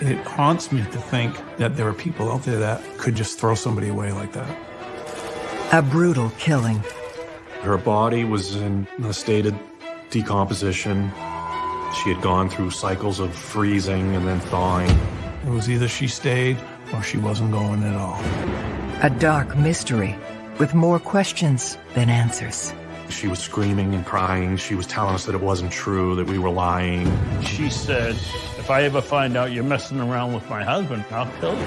It haunts me to think that there are people out there that could just throw somebody away like that. A brutal killing. Her body was in a state of decomposition. She had gone through cycles of freezing and then thawing. It was either she stayed or she wasn't going at all. A dark mystery with more questions than answers. She was screaming and crying. She was telling us that it wasn't true, that we were lying. She said, if I ever find out you're messing around with my husband, I'll kill you.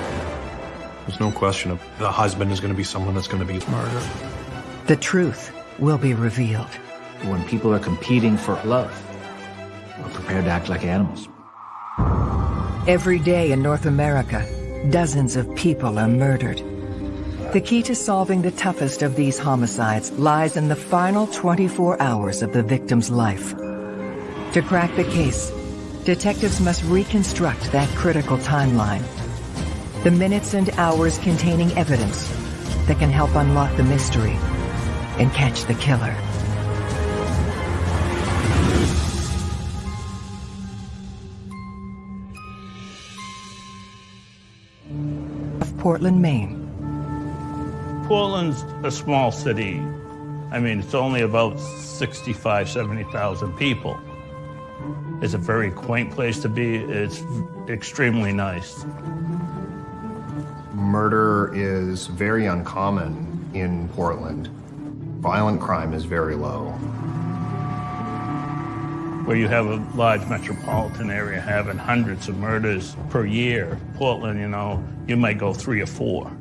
There's no question of the husband is going to be someone that's going to be murdered. The truth will be revealed. When people are competing for love, we're prepared to act like animals. Every day in North America, dozens of people are murdered. The key to solving the toughest of these homicides lies in the final 24 hours of the victim's life. To crack the case, detectives must reconstruct that critical timeline. The minutes and hours containing evidence that can help unlock the mystery and catch the killer. Of Portland, Maine. Portland's a small city. I mean, it's only about 65, 70,000 people. It's a very quaint place to be. It's extremely nice. Murder is very uncommon in Portland. Violent crime is very low. Where you have a large metropolitan area having hundreds of murders per year, Portland, you know, you might go three or four.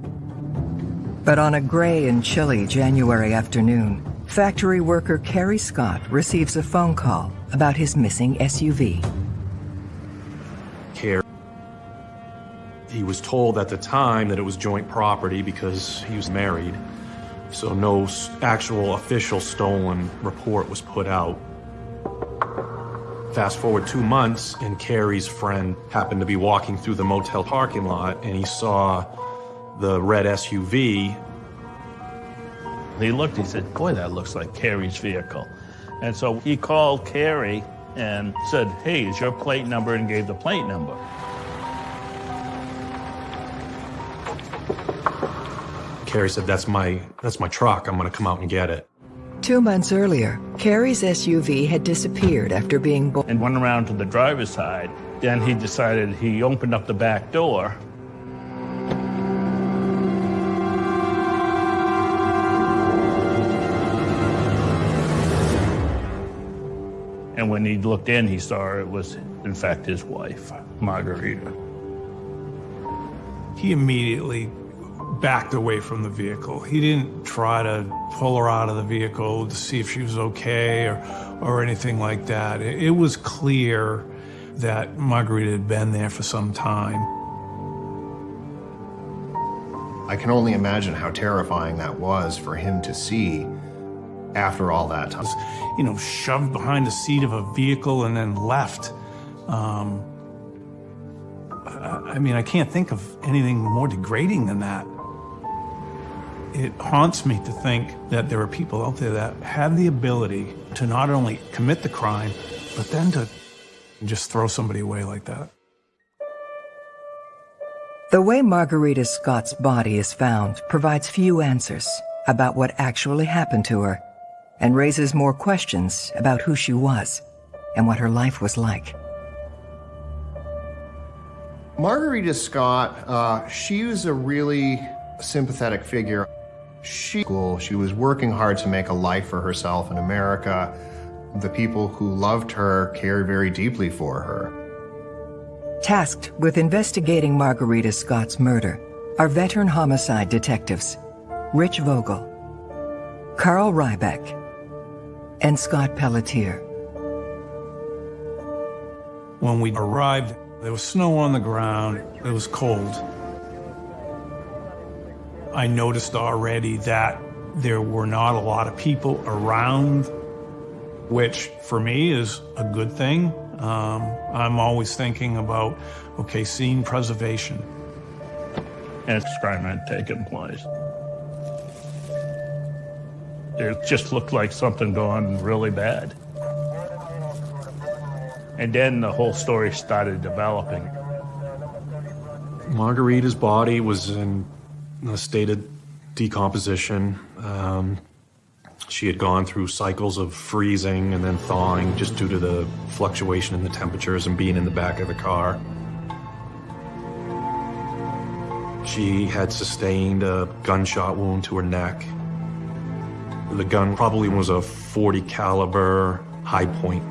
But on a gray and chilly January afternoon, factory worker Carrie Scott receives a phone call about his missing SUV. Care. He was told at the time that it was joint property because he was married. So no actual official stolen report was put out. Fast forward two months, and Carrie's friend happened to be walking through the motel parking lot, and he saw the red SUV. He looked, he said, boy, that looks like Carrie's vehicle. And so he called Carrie and said, hey, is your plate number? And gave the plate number. Carrie said, "That's my that's my truck. I'm gonna come out and get it." Two months earlier, Kerry's SUV had disappeared after being bo- and went around to the driver's side. Then he decided he opened up the back door. He looked in, he saw it was, in fact, his wife, Margarita. He immediately backed away from the vehicle. He didn't try to pull her out of the vehicle to see if she was okay or, or anything like that. It, it was clear that Margarita had been there for some time. I can only imagine how terrifying that was for him to see after all that time. You know, shoved behind the seat of a vehicle and then left. Um, I I mean, I can't think of anything more degrading than that. It haunts me to think that there are people out there that have the ability to not only commit the crime, but then to just throw somebody away like that. The way Margarita Scott's body is found provides few answers about what actually happened to her and raises more questions about who she was and what her life was like. Margarita Scott, uh, she was a really sympathetic figure. She, she was working hard to make a life for herself in America. The people who loved her cared very deeply for her. Tasked with investigating Margarita Scott's murder are veteran homicide detectives Rich Vogel, Carl Ryback, and Scott Pelletier. When we arrived, there was snow on the ground. It was cold. I noticed already that there were not a lot of people around, which for me is a good thing. Um, I'm always thinking about, okay, scene preservation. And this crime had taken place. It just looked like something gone really bad. And then the whole story started developing. Margarita's body was in a state of decomposition. Um, she had gone through cycles of freezing and then thawing just due to the fluctuation in the temperatures and being in the back of the car. She had sustained a gunshot wound to her neck. The gun probably was a 40 caliber Hi-Point.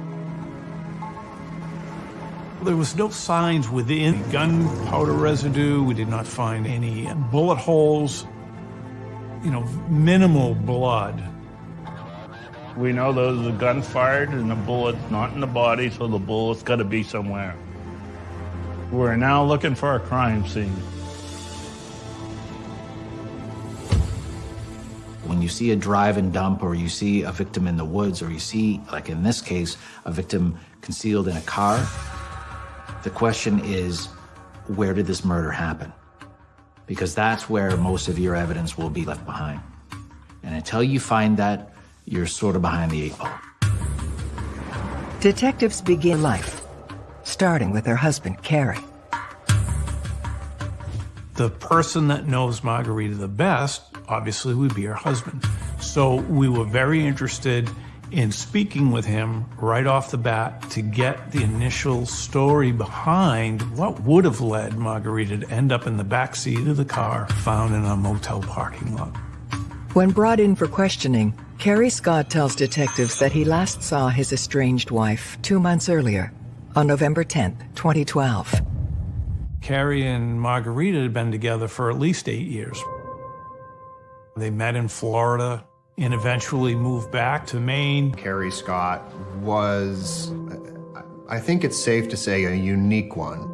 There was no signs within gunpowder residue. We did not find any bullet holes, you know, minimal blood. We know there was a gun fired and the bullet's not in the body, so the bullet's got to be somewhere. We're now looking for a crime scene. You see a drive and dump, or you see a victim in the woods, or you see, like in this case, a victim concealed in a car, the question is, where did this murder happen? Because that's where most of your evidence will be left behind. And until you find that, you're sort of behind the eight ball. Detectives begin life, starting with their husband, Carrie. The person that knows Margarita the best obviously would be her husband. So we were very interested in speaking with him right off the bat to get the initial story behind what would have led Margarita to end up in the back seat of the car found in a motel parking lot. When brought in for questioning, Kerry Scott tells detectives that he last saw his estranged wife two months earlier, on November 10, 2012. Carrie and Margarita had been together for at least eight years. They met in Florida and eventually moved back to Maine. Carrie Scott was, I think it's safe to say, a unique one.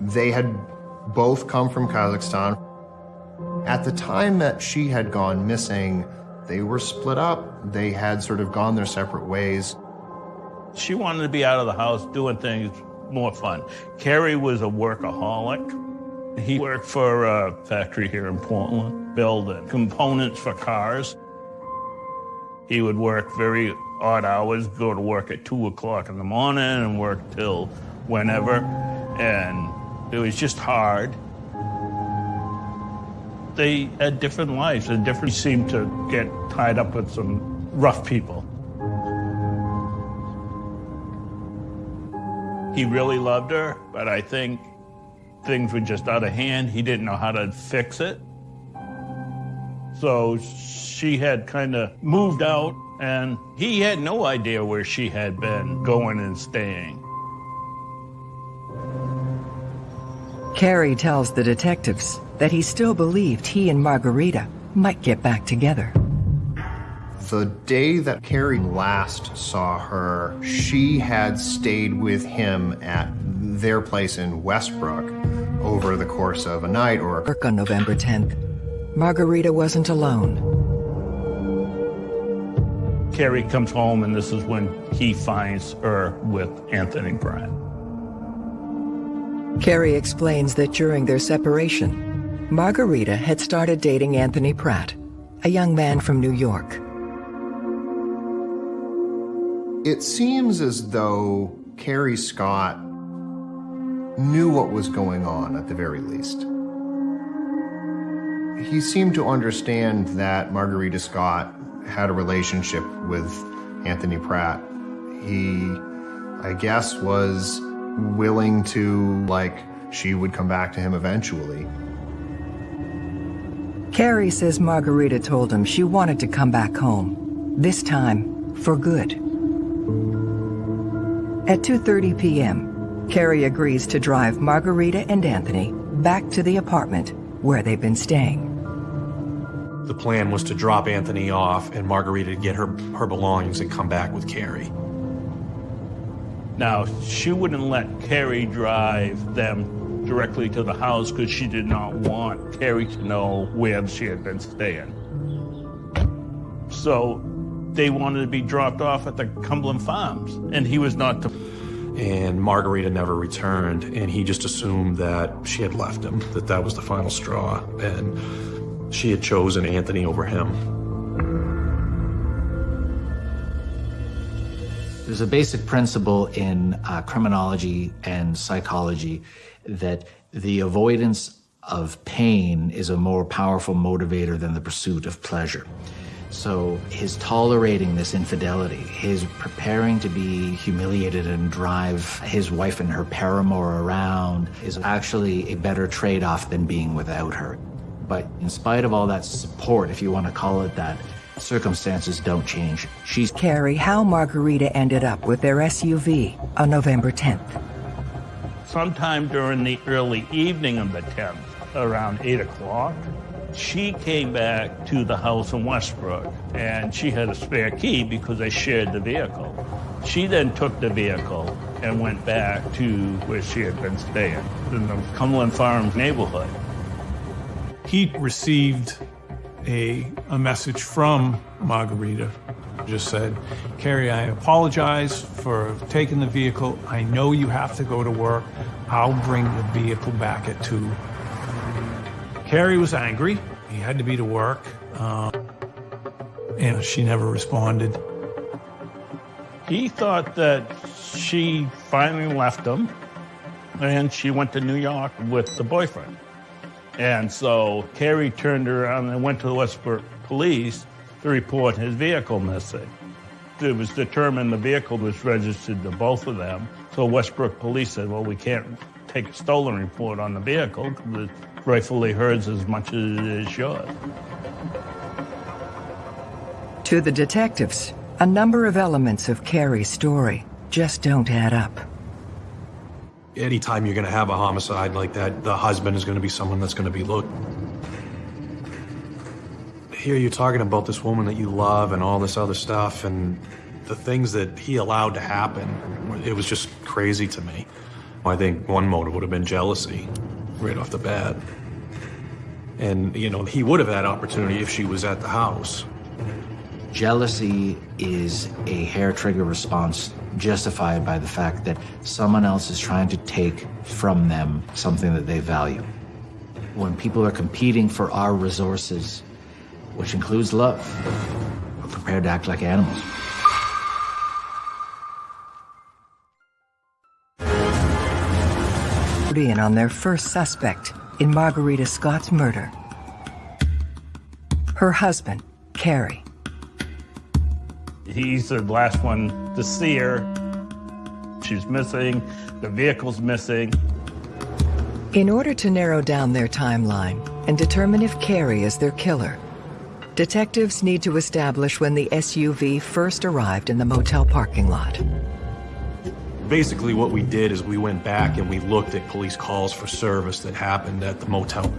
They had both come from Kazakhstan. At the time that she had gone missing, they were split up. They had sort of gone their separate ways. She wanted to be out of the house doing things more fun. Carrie was a workaholic. He worked for a factory here in Portland, building components for cars. He would work very odd hours, go to work at 2 o'clock in the morning and work till whenever. And it was just hard. They had different lives and different seemed to get tied up with some rough people. He really loved her, but I think things were just out of hand. He didn't know how to fix it. So she had kind of moved out, and he had no idea where she had been going and staying. Carrie tells the detectives that he still believed he and Margarita might get back together. The day that Carrie last saw her, she had stayed with him at their place in Westbrook over the course of a night or a... On November 10th, Margarita wasn't alone. Carrie comes home, and this is when he finds her with Anthony Pratt. Carrie explains that during their separation, Margarita had started dating Anthony Pratt, a young man from New York. It seems as though Carrie Scott knew what was going on at the very least. He seemed to understand that Margarita Scott had a relationship with Anthony Pratt. He, I guess, was willing to, like, she would come back to him eventually. Carrie says Margarita told him she wanted to come back home, this time for good. At 2.30 p.m., Carrie agrees to drive Margarita and Anthony back to the apartment where they've been staying. The plan was to drop Anthony off and Margarita to get her, her belongings and come back with Carrie. Now, she wouldn't let Carrie drive them directly to the house because she did not want Carrie to know where she had been staying. So they wanted to be dropped off at the Cumberland Farms, and he was not to and Margarita never returned, and he just assumed that she had left him, that that was the final straw, and she had chosen Anthony over him. There's a basic principle in uh, criminology and psychology, that the avoidance of pain is a more powerful motivator than the pursuit of pleasure. So his tolerating this infidelity, his preparing to be humiliated and drive his wife and her paramour around is actually a better trade-off than being without her. But in spite of all that support, if you want to call it that, circumstances don't change. She's Carrie how Margarita ended up with their SUV on November 10th. Sometime during the early evening of the 10th, around 8 o'clock, she came back to the house in Westbrook, and she had a spare key because they shared the vehicle. She then took the vehicle and went back to where she had been staying, in the Cumberland Farms neighborhood. He received a, a message from Margarita. Just said, Carrie, I apologize for taking the vehicle. I know you have to go to work. I'll bring the vehicle back at 2. Carrie was angry. He had to be to work. Um, and she never responded. He thought that she finally left him and she went to New York with the boyfriend. And so Carrie turned around and went to the Westbrook police to report his vehicle missing. It was determined the vehicle was registered to both of them. So Westbrook police said, well, we can't take a stolen report on the vehicle because rightfully hers as much as it is yours. To the detectives, a number of elements of Carrie's story just don't add up. Anytime you're going to have a homicide like that, the husband is going to be someone that's going to be looked. Here you're talking about this woman that you love and all this other stuff, and the things that he allowed to happen, it was just crazy to me. I think one motive would have been jealousy right off the bat. And, you know, he would have had opportunity if she was at the house. Jealousy is a hair trigger response justified by the fact that someone else is trying to take from them something that they value. When people are competing for our resources, which includes love, we're prepared to act like animals. In on their first suspect in Margarita Scott's murder. Her husband, Carrie. He's the last one to see her. She's missing, the vehicle's missing. In order to narrow down their timeline and determine if Carrie is their killer, detectives need to establish when the SUV first arrived in the motel parking lot. Basically, what we did is we went back and we looked at police calls for service that happened at the motel.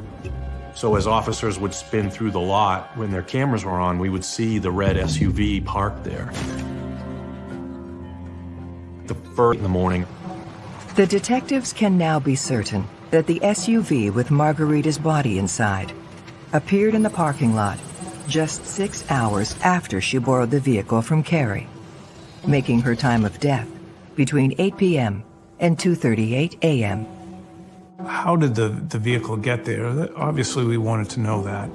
So as officers would spin through the lot, when their cameras were on, we would see the red SUV parked there. The first in the morning. The detectives can now be certain that the SUV with Margarita's body inside appeared in the parking lot just six hours after she borrowed the vehicle from Carrie, making her time of death between 8 p.m. and 2.38 a.m. How did the, the vehicle get there? Obviously, we wanted to know that.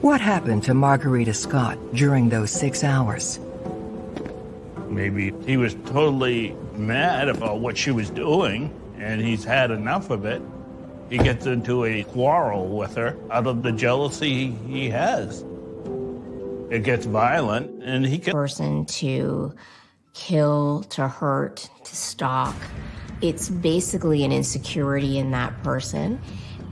What happened to Margarita Scott during those six hours? Maybe he was totally mad about what she was doing, and he's had enough of it. He gets into a quarrel with her out of the jealousy he has. It gets violent, and he can... Person to kill, to hurt, to stalk. It's basically an insecurity in that person.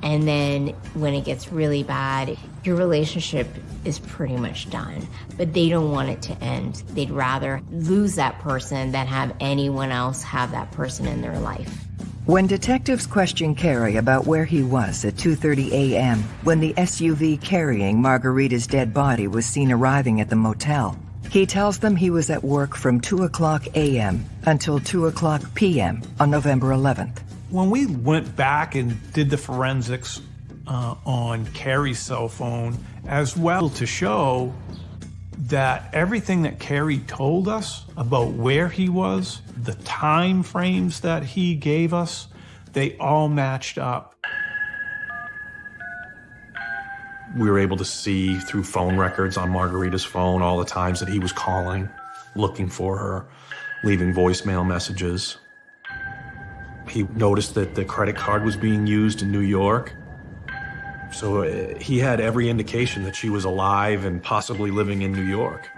And then when it gets really bad, your relationship is pretty much done. But they don't want it to end. They'd rather lose that person than have anyone else have that person in their life. When detectives questioned Carrie about where he was at 2.30 a.m. when the SUV carrying Margarita's dead body was seen arriving at the motel, he tells them he was at work from 2 o'clock a.m. until 2 o'clock p.m. on November 11th. When we went back and did the forensics uh, on Carrie's cell phone, as well to show that everything that Carrie told us about where he was, the time frames that he gave us, they all matched up. We were able to see through phone records on Margarita's phone all the times that he was calling, looking for her, leaving voicemail messages. He noticed that the credit card was being used in New York. So uh, he had every indication that she was alive and possibly living in New York.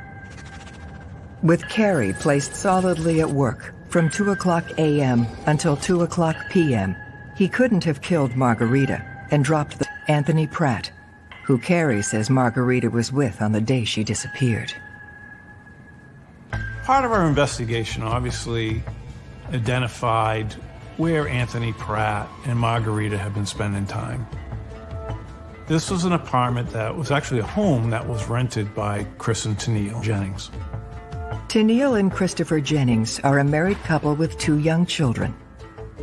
With Carrie placed solidly at work from 2 o'clock a.m. until 2 o'clock p.m., he couldn't have killed Margarita and dropped the Anthony Pratt, who Carrie says Margarita was with on the day she disappeared. Part of our investigation obviously identified where Anthony Pratt and Margarita had been spending time. This was an apartment that was actually a home that was rented by Chris and Tennille Jennings. Tennille and Christopher Jennings are a married couple with two young children.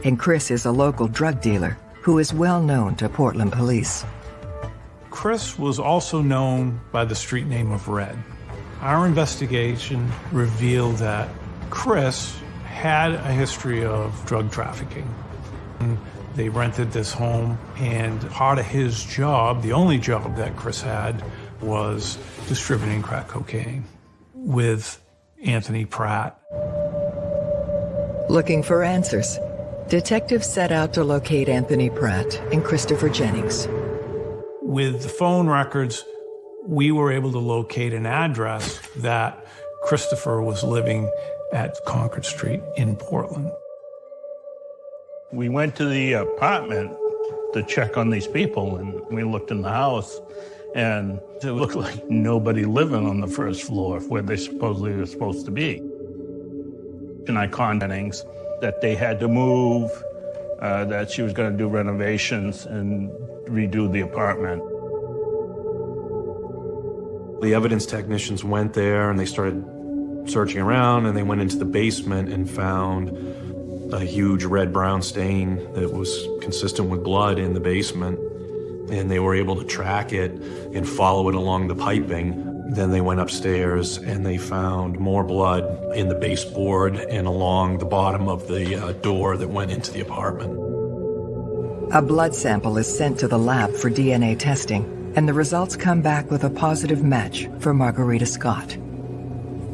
And Chris is a local drug dealer who is well known to Portland police. Chris was also known by the street name of Red. Our investigation revealed that Chris had a history of drug trafficking. They rented this home, and part of his job, the only job that Chris had, was distributing crack cocaine with Anthony Pratt. Looking for answers, detectives set out to locate Anthony Pratt and Christopher Jennings. With the phone records, we were able to locate an address that Christopher was living at Concord Street in Portland. We went to the apartment to check on these people, and we looked in the house, and it looked like nobody living on the first floor where they supposedly were supposed to be. And I contacted that they had to move, uh, that she was going to do renovations and redo the apartment. The evidence technicians went there and they started searching around and they went into the basement and found a huge red-brown stain that was consistent with blood in the basement. And they were able to track it and follow it along the piping. Then they went upstairs and they found more blood in the baseboard and along the bottom of the uh, door that went into the apartment. A blood sample is sent to the lab for DNA testing, and the results come back with a positive match for Margarita Scott.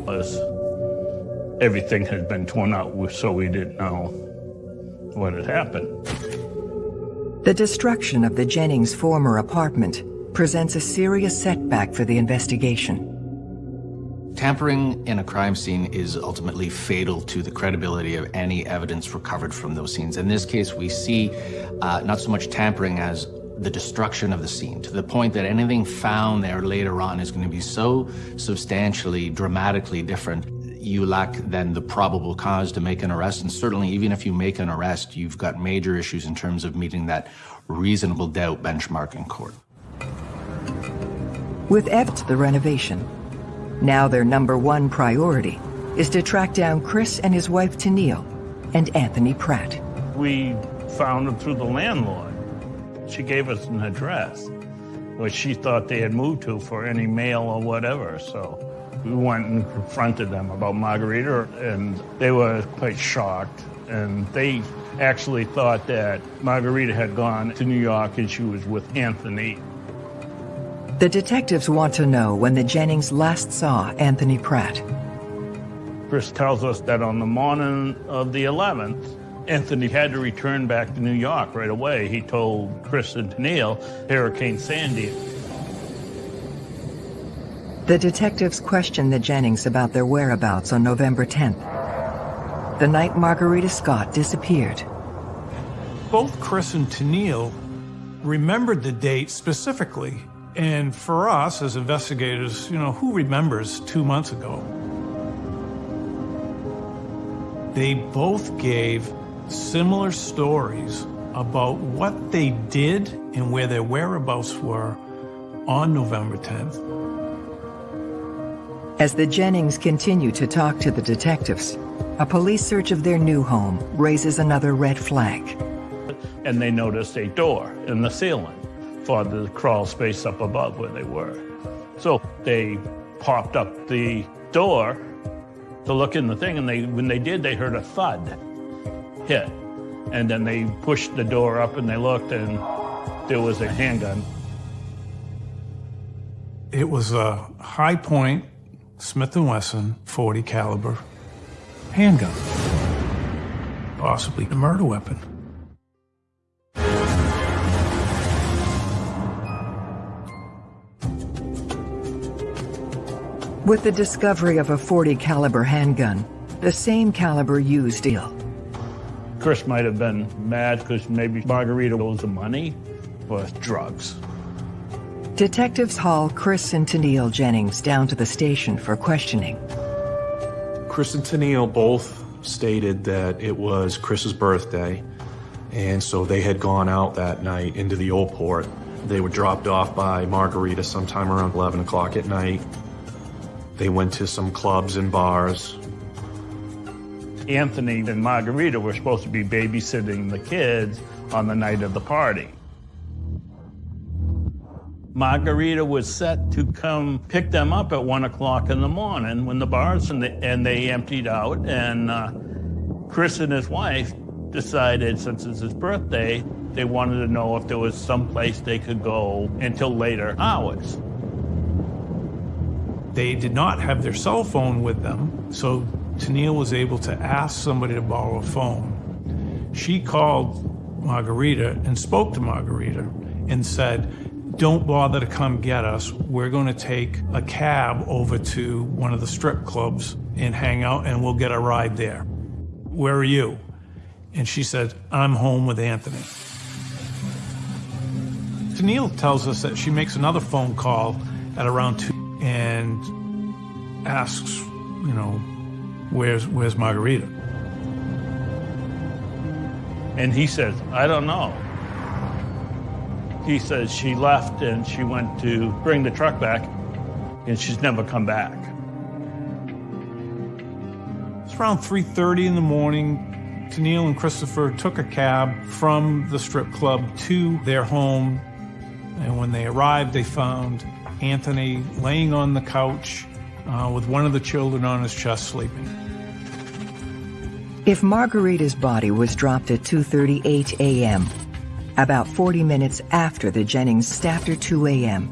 Was everything had been torn out, so we didn't know what had happened. The destruction of the Jennings former apartment presents a serious setback for the investigation. Tampering in a crime scene is ultimately fatal to the credibility of any evidence recovered from those scenes. In this case, we see uh, not so much tampering as the destruction of the scene to the point that anything found there later on is going to be so substantially, dramatically different you lack then the probable cause to make an arrest. And certainly, even if you make an arrest, you've got major issues in terms of meeting that reasonable doubt benchmark in court. With Ept the renovation, now their number one priority is to track down Chris and his wife Tennille and Anthony Pratt. We found them through the landlord. She gave us an address, which she thought they had moved to for any mail or whatever, so we went and confronted them about Margarita, and they were quite shocked. And they actually thought that Margarita had gone to New York and she was with Anthony. The detectives want to know when the Jennings last saw Anthony Pratt. Chris tells us that on the morning of the 11th, Anthony had to return back to New York right away. He told Chris and Tennille Hurricane Sandy the detectives questioned the Jennings about their whereabouts on November 10th, the night Margarita Scott disappeared. Both Chris and Tennille remembered the date specifically. And for us as investigators, you know, who remembers two months ago? They both gave similar stories about what they did and where their whereabouts were on November 10th. As the Jennings continue to talk to the detectives, a police search of their new home raises another red flag. And they noticed a door in the ceiling for the crawl space up above where they were. So they popped up the door to look in the thing, and they when they did, they heard a thud hit. And then they pushed the door up and they looked, and there was a handgun. It was a Hi-Point Smith & Wesson 40 caliber handgun, possibly a murder weapon. With the discovery of a 40 caliber handgun, the same caliber used ill. Chris might have been mad because maybe Margarita owes the money for drugs. Detectives haul Chris and Tennille Jennings down to the station for questioning. Chris and Tennille both stated that it was Chris's birthday, and so they had gone out that night into the old port. They were dropped off by Margarita sometime around 11 o'clock at night. They went to some clubs and bars. Anthony and Margarita were supposed to be babysitting the kids on the night of the party. Margarita was set to come pick them up at one o'clock in the morning when the bars and, the, and they emptied out. And uh, Chris and his wife decided, since it's his birthday, they wanted to know if there was some place they could go until later hours. They did not have their cell phone with them, so Tennille was able to ask somebody to borrow a phone. She called Margarita and spoke to Margarita and said, don't bother to come get us. We're going to take a cab over to one of the strip clubs and hang out and we'll get a ride there. Where are you? And she said, I'm home with Anthony. Tennille tells us that she makes another phone call at around two and asks, you know, where's where's Margarita? And he says, I don't know. He says she left and she went to bring the truck back and she's never come back. It's around 3.30 in the morning. Tennille and Christopher took a cab from the strip club to their home. And when they arrived, they found Anthony laying on the couch uh, with one of the children on his chest sleeping. If Margarita's body was dropped at 2.38 a.m., about 40 minutes after the Jennings stabbed her 2 a.m.,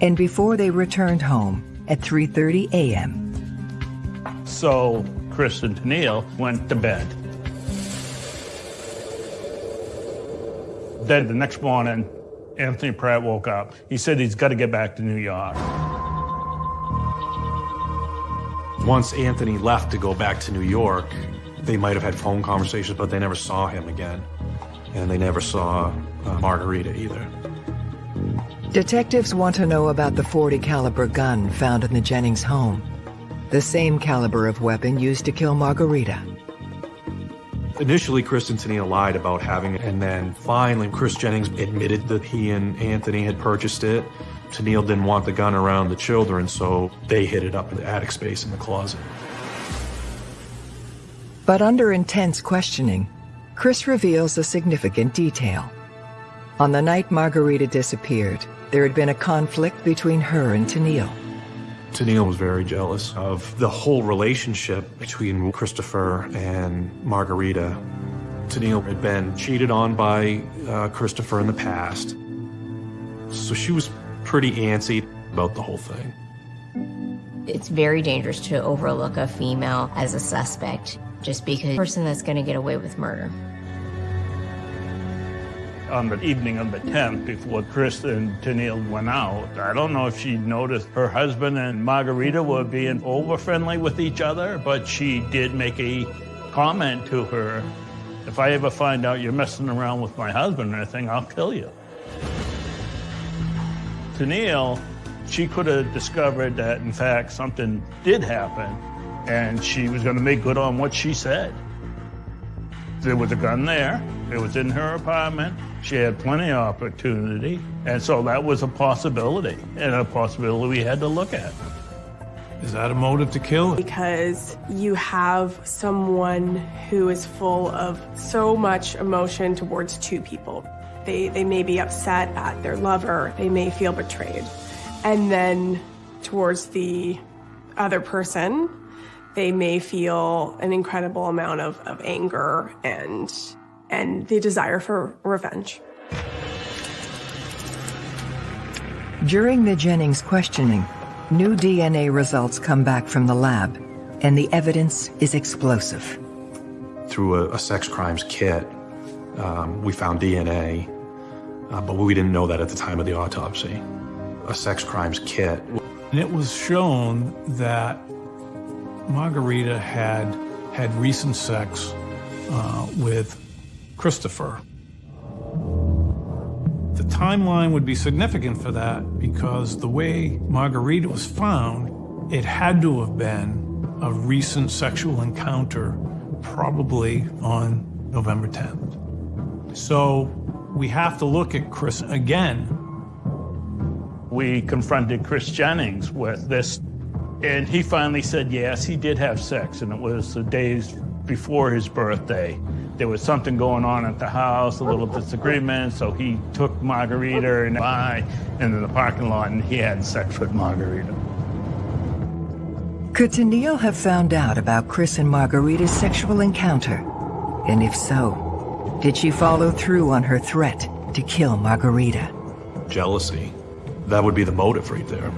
and before they returned home at 3.30 a.m. So Chris and Tennille went to bed. Then the next morning, Anthony Pratt woke up. He said he's got to get back to New York. Once Anthony left to go back to New York, they might have had phone conversations, but they never saw him again. And they never saw uh, Margarita either. Detectives want to know about the 40 caliber gun found in the Jennings home. The same caliber of weapon used to kill Margarita. Initially, Chris and Tennille lied about having it, and then finally, Chris Jennings admitted that he and Anthony had purchased it. Tennille didn't want the gun around the children, so they hid it up in the attic space in the closet. But under intense questioning, Chris reveals a significant detail. On the night Margarita disappeared, there had been a conflict between her and Tennille. Tennille was very jealous of the whole relationship between Christopher and Margarita. Tennille had been cheated on by uh, Christopher in the past, so she was pretty antsy about the whole thing. It's very dangerous to overlook a female as a suspect just because a person that's going to get away with murder. On the evening of the 10th, before Chris and Tennille went out, I don't know if she noticed her husband and Margarita were being over friendly with each other, but she did make a comment to her, if I ever find out you're messing around with my husband or anything, I'll kill you. Tennille, she could have discovered that, in fact, something did happen, and she was going to make good on what she said. There was a gun there. It was in her apartment. She had plenty of opportunity. And so that was a possibility, and a possibility we had to look at. Is that a motive to kill? Because you have someone who is full of so much emotion towards two people. They, they may be upset at their lover, they may feel betrayed. And then towards the other person, they may feel an incredible amount of, of anger and and the desire for revenge. During the Jennings questioning, new DNA results come back from the lab, and the evidence is explosive. Through a, a sex crimes kit, um, we found DNA, uh, but we didn't know that at the time of the autopsy. A sex crimes kit And it was shown that Margarita had had recent sex uh, with Christopher. The timeline would be significant for that because the way Margarita was found, it had to have been a recent sexual encounter, probably on November 10th. So we have to look at Chris again. We confronted Chris Jennings with this, and he finally said yes, he did have sex, and it was the days before his birthday. There was something going on at the house, a little disagreement, so he took Margarita and I into the parking lot, and he had sex with Margarita. Could Tennille have found out about Chris and Margarita's sexual encounter? And if so, did she follow through on her threat to kill Margarita? Jealousy. That would be the motive right there.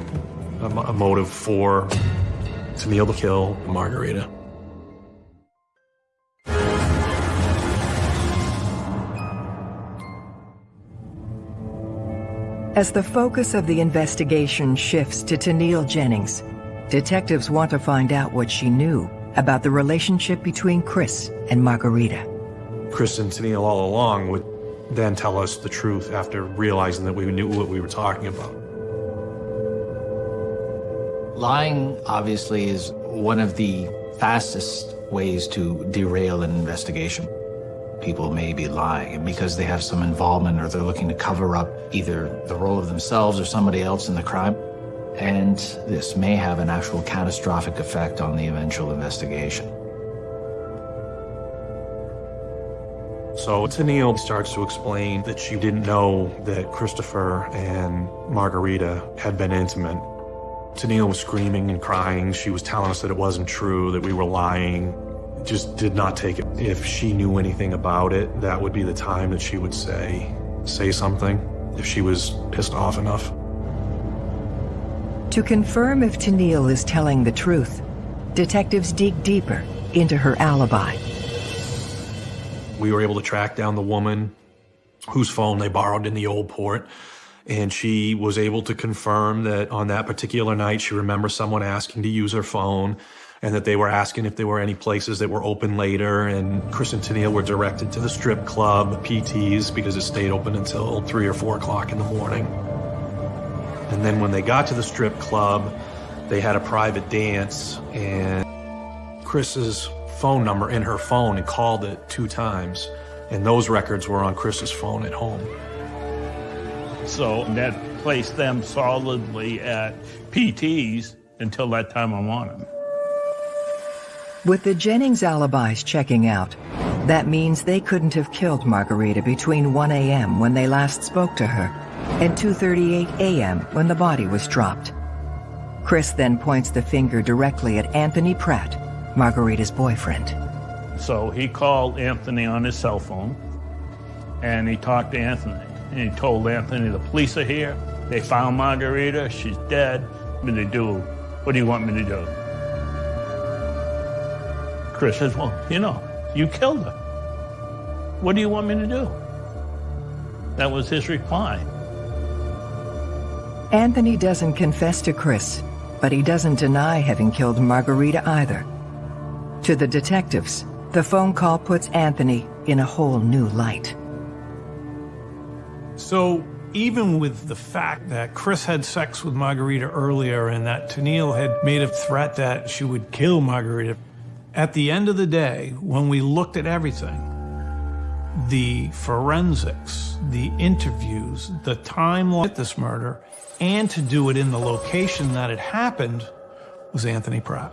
A, a motive for Tennille to kill Margarita. As the focus of the investigation shifts to Tennille Jennings, Detectives want to find out what she knew about the relationship between Chris and Margarita. Chris and Tennille all along would then tell us the truth after realizing that we knew what we were talking about. Lying, obviously, is one of the fastest ways to derail an investigation. People may be lying, because they have some involvement or they're looking to cover up either the role of themselves or somebody else in the crime, and this may have an actual catastrophic effect on the eventual investigation. So Tennille starts to explain that she didn't know that Christopher and Margarita had been intimate. Tennille was screaming and crying. She was telling us that it wasn't true, that we were lying. Just did not take it. If she knew anything about it, that would be the time that she would say, say something, if she was pissed off enough. To confirm if Tennille is telling the truth, detectives dig deeper into her alibi. We were able to track down the woman whose phone they borrowed in the old port, and she was able to confirm that on that particular night she remembers someone asking to use her phone and that they were asking if there were any places that were open later and Chris and Tennille were directed to the strip club, PTs, because it stayed open until 3 or 4 o'clock in the morning. And then when they got to the strip club, they had a private dance and Chris's phone number in her phone and called it two times. And those records were on Chris's phone at home. So that placed them solidly at PTs until that time I wanted. With the Jennings alibis checking out, that means they couldn't have killed Margarita between 1 a.m. when they last spoke to her and 2.38 a.m. when the body was dropped. Chris then points the finger directly at Anthony Pratt, Margarita's boyfriend. So he called Anthony on his cell phone, and he talked to Anthony. And he told Anthony, the police are here. They found Margarita. She's dead. What do they do? What do you want me to do? Chris says, well, you know, you killed her. What do you want me to do? That was his reply. Anthony doesn't confess to Chris, but he doesn't deny having killed Margarita either. To the detectives, the phone call puts Anthony in a whole new light. So even with the fact that Chris had sex with Margarita earlier and that Tennille had made a threat that she would kill Margarita, at the end of the day, when we looked at everything, the forensics, the interviews, the timeline of this murder, and to do it in the location that it happened was Anthony Pratt.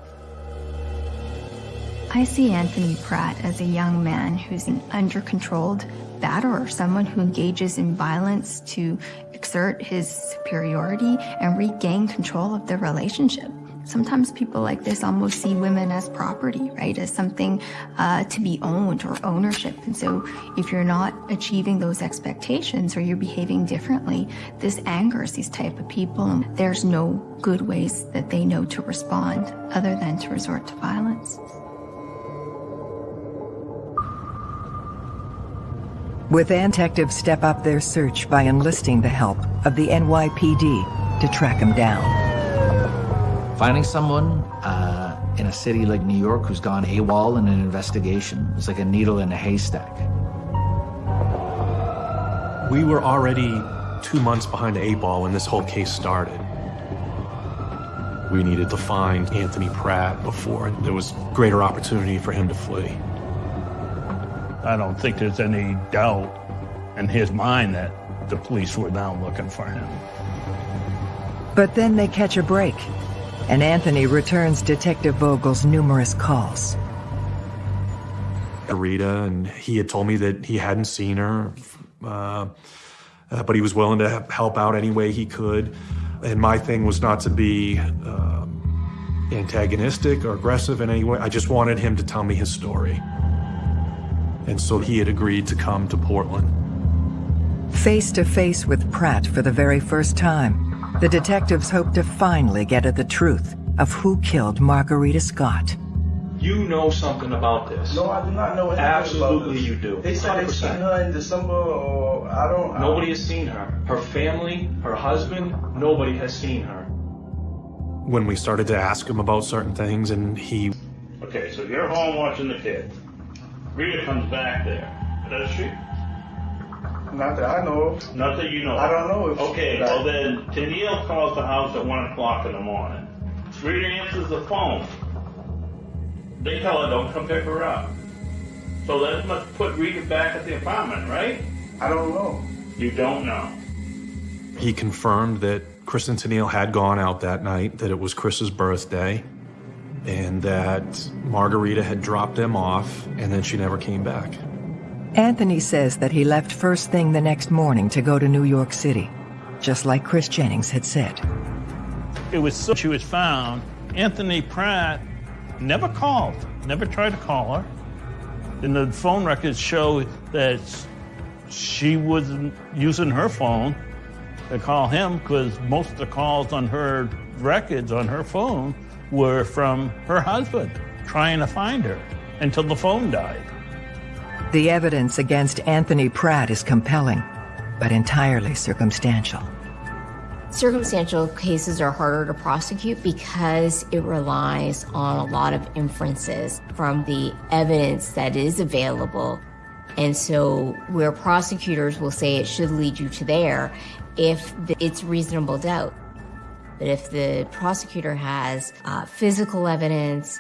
I see Anthony Pratt as a young man who's an under-controlled batterer, someone who engages in violence to exert his superiority and regain control of the relationship. Sometimes people like this almost see women as property, right? As something uh, to be owned or ownership. And so if you're not achieving those expectations or you're behaving differently, this angers these type of people. And there's no good ways that they know to respond other than to resort to violence. With detectives step up their search by enlisting the help of the NYPD to track him down. Finding someone uh, in a city like New York who's gone AWOL in an investigation is like a needle in a haystack. We were already two months behind the eight ball when this whole case started. We needed to find Anthony Pratt before there was greater opportunity for him to flee. I don't think there's any doubt in his mind that the police were now looking for him. But then they catch a break, and Anthony returns Detective Vogel's numerous calls. Rita, and he had told me that he hadn't seen her, uh, uh, but he was willing to help out any way he could. And my thing was not to be um, antagonistic or aggressive in any way. I just wanted him to tell me his story. And so he had agreed to come to Portland. Face to face with Pratt for the very first time, the detectives hope to finally get at the truth of who killed Margarita Scott. You know something about this. No, I do not know anything Absolutely about this. you do. They said they 100%. seen her in December, or I don't. I Nobody has seen her. Her family, her husband, nobody has seen her. When we started to ask him about certain things, and he Okay, so you're home watching the kids. Rita comes back there. Does she? Not that I know of. Not that you know. I don't know if- Okay, well then, Tennille calls the house at one o'clock in the morning. Rita answers the phone. They tell her don't come pick her up. So that must put Rita back at the apartment, right? I don't know. You don't know. he confirmed that Chris and Tennille had gone out that night, that it was Chris's birthday, and that Margarita had dropped them off, and then she never came back. Anthony says that he left first thing the next morning to go to New York City, just like Chris Jennings had said. It was so she was found. Anthony Pratt never called, never tried to call her. And the phone records show that she wasn't using her phone to call him because most of the calls on her records on her phone were from her husband trying to find her until the phone died. The evidence against Anthony Pratt is compelling, but entirely circumstantial. Circumstantial cases are harder to prosecute because it relies on a lot of inferences from the evidence that is available. And so, where prosecutors will say it should lead you to there if it's reasonable doubt. But if the prosecutor has uh, physical evidence,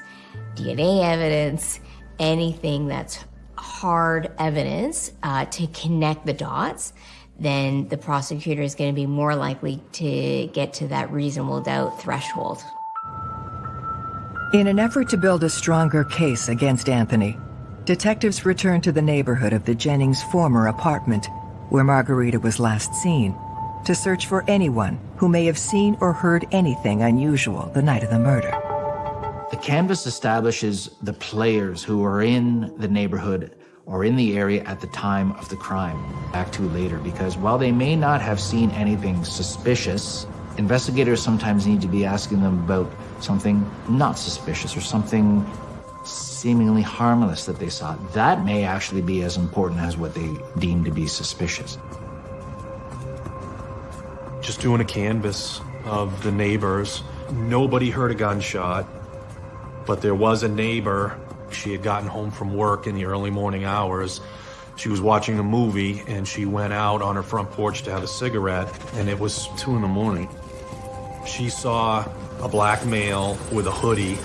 DNA evidence, anything that's hard evidence uh, to connect the dots, then the prosecutor is going to be more likely to get to that reasonable doubt threshold. In an effort to build a stronger case against Anthony, detectives returned to the neighborhood of the Jennings' former apartment, where Margarita was last seen, to search for anyone who may have seen or heard anything unusual the night of the murder. The canvas establishes the players who are in the neighborhood or in the area at the time of the crime. Back to later, because while they may not have seen anything suspicious, investigators sometimes need to be asking them about something not suspicious or something seemingly harmless that they saw. That may actually be as important as what they deem to be suspicious. Just doing a canvas of the neighbors. Nobody heard a gunshot, but there was a neighbor. She had gotten home from work in the early morning hours. She was watching a movie and she went out on her front porch to have a cigarette, and it was two in the morning. She saw a black male with a hoodie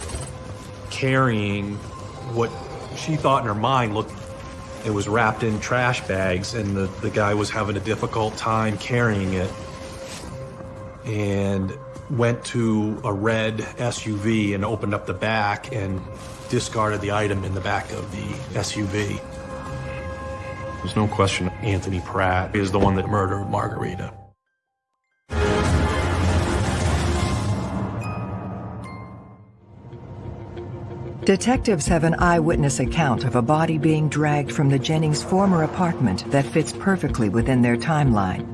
carrying what she thought in her mind looked it was wrapped in trash bags and the, the guy was having a difficult time carrying it and went to a red SUV and opened up the back and discarded the item in the back of the SUV. There's no question Anthony Pratt is the one that murdered Margarita. Detectives have an eyewitness account of a body being dragged from the Jennings' former apartment that fits perfectly within their timeline.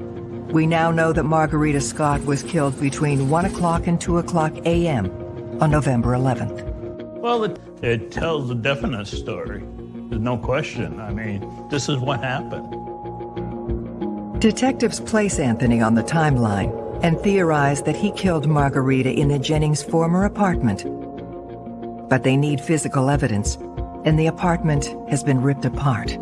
We now know that Margarita Scott was killed between 1 o'clock and 2 o'clock a.m. on November 11th. Well, it, it tells a definite story. There's no question. I mean, this is what happened. Detectives place Anthony on the timeline and theorize that he killed Margarita in the Jennings' former apartment. But they need physical evidence, and the apartment has been ripped apart.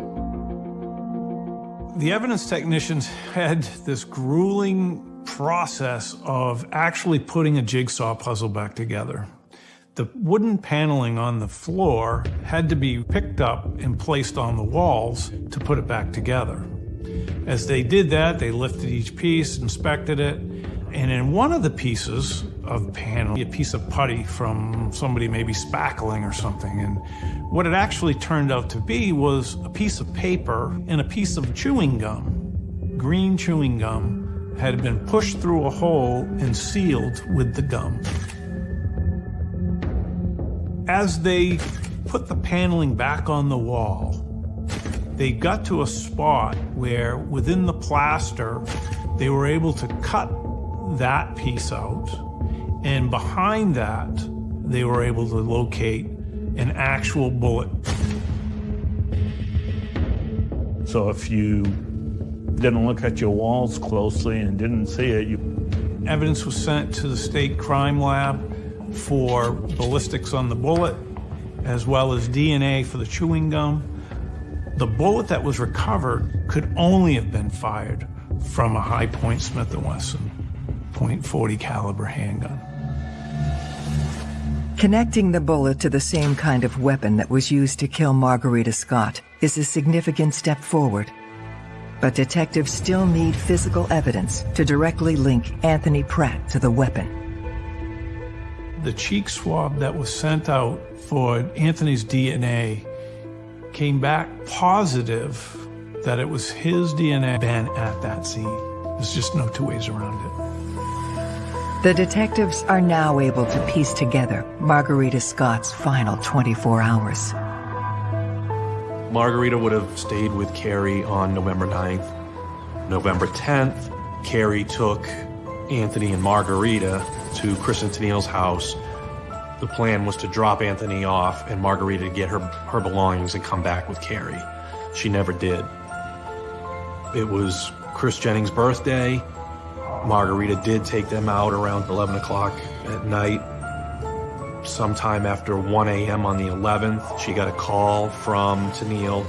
The evidence technicians had this grueling process of actually putting a jigsaw puzzle back together. The wooden paneling on the floor had to be picked up and placed on the walls to put it back together. As they did that, they lifted each piece, inspected it, and in one of the pieces of panel, a piece of putty from somebody maybe spackling or something, and what it actually turned out to be was a piece of paper and a piece of chewing gum. Green chewing gum had been pushed through a hole and sealed with the gum. As they put the paneling back on the wall, they got to a spot where within the plaster, they were able to cut that piece out. And behind that, they were able to locate an actual bullet. So if you didn't look at your walls closely and didn't see it, you... Evidence was sent to the state crime lab for ballistics on the bullet, as well as DNA for the chewing gum. The bullet that was recovered could only have been fired from a Hi-Point Smith & Wesson .40 caliber handgun. Connecting the bullet to the same kind of weapon that was used to kill Margarita Scott is a significant step forward. But detectives still need physical evidence to directly link Anthony Pratt to the weapon. The cheek swab that was sent out for Anthony's DNA came back positive that it was his DNA been at that scene. There's just no two ways around it. The detectives are now able to piece together Margarita Scott's final 24 hours. Margarita would have stayed with Carrie on November 9th. November 10th, Carrie took Anthony and Margarita to Chris and Tennille's house. The plan was to drop Anthony off and Margarita to get her, her belongings and come back with Carrie. She never did. It was Chris Jennings' birthday. Margarita did take them out around 11 o'clock at night. Sometime after 1 a.m. on the 11th, she got a call from Tennille.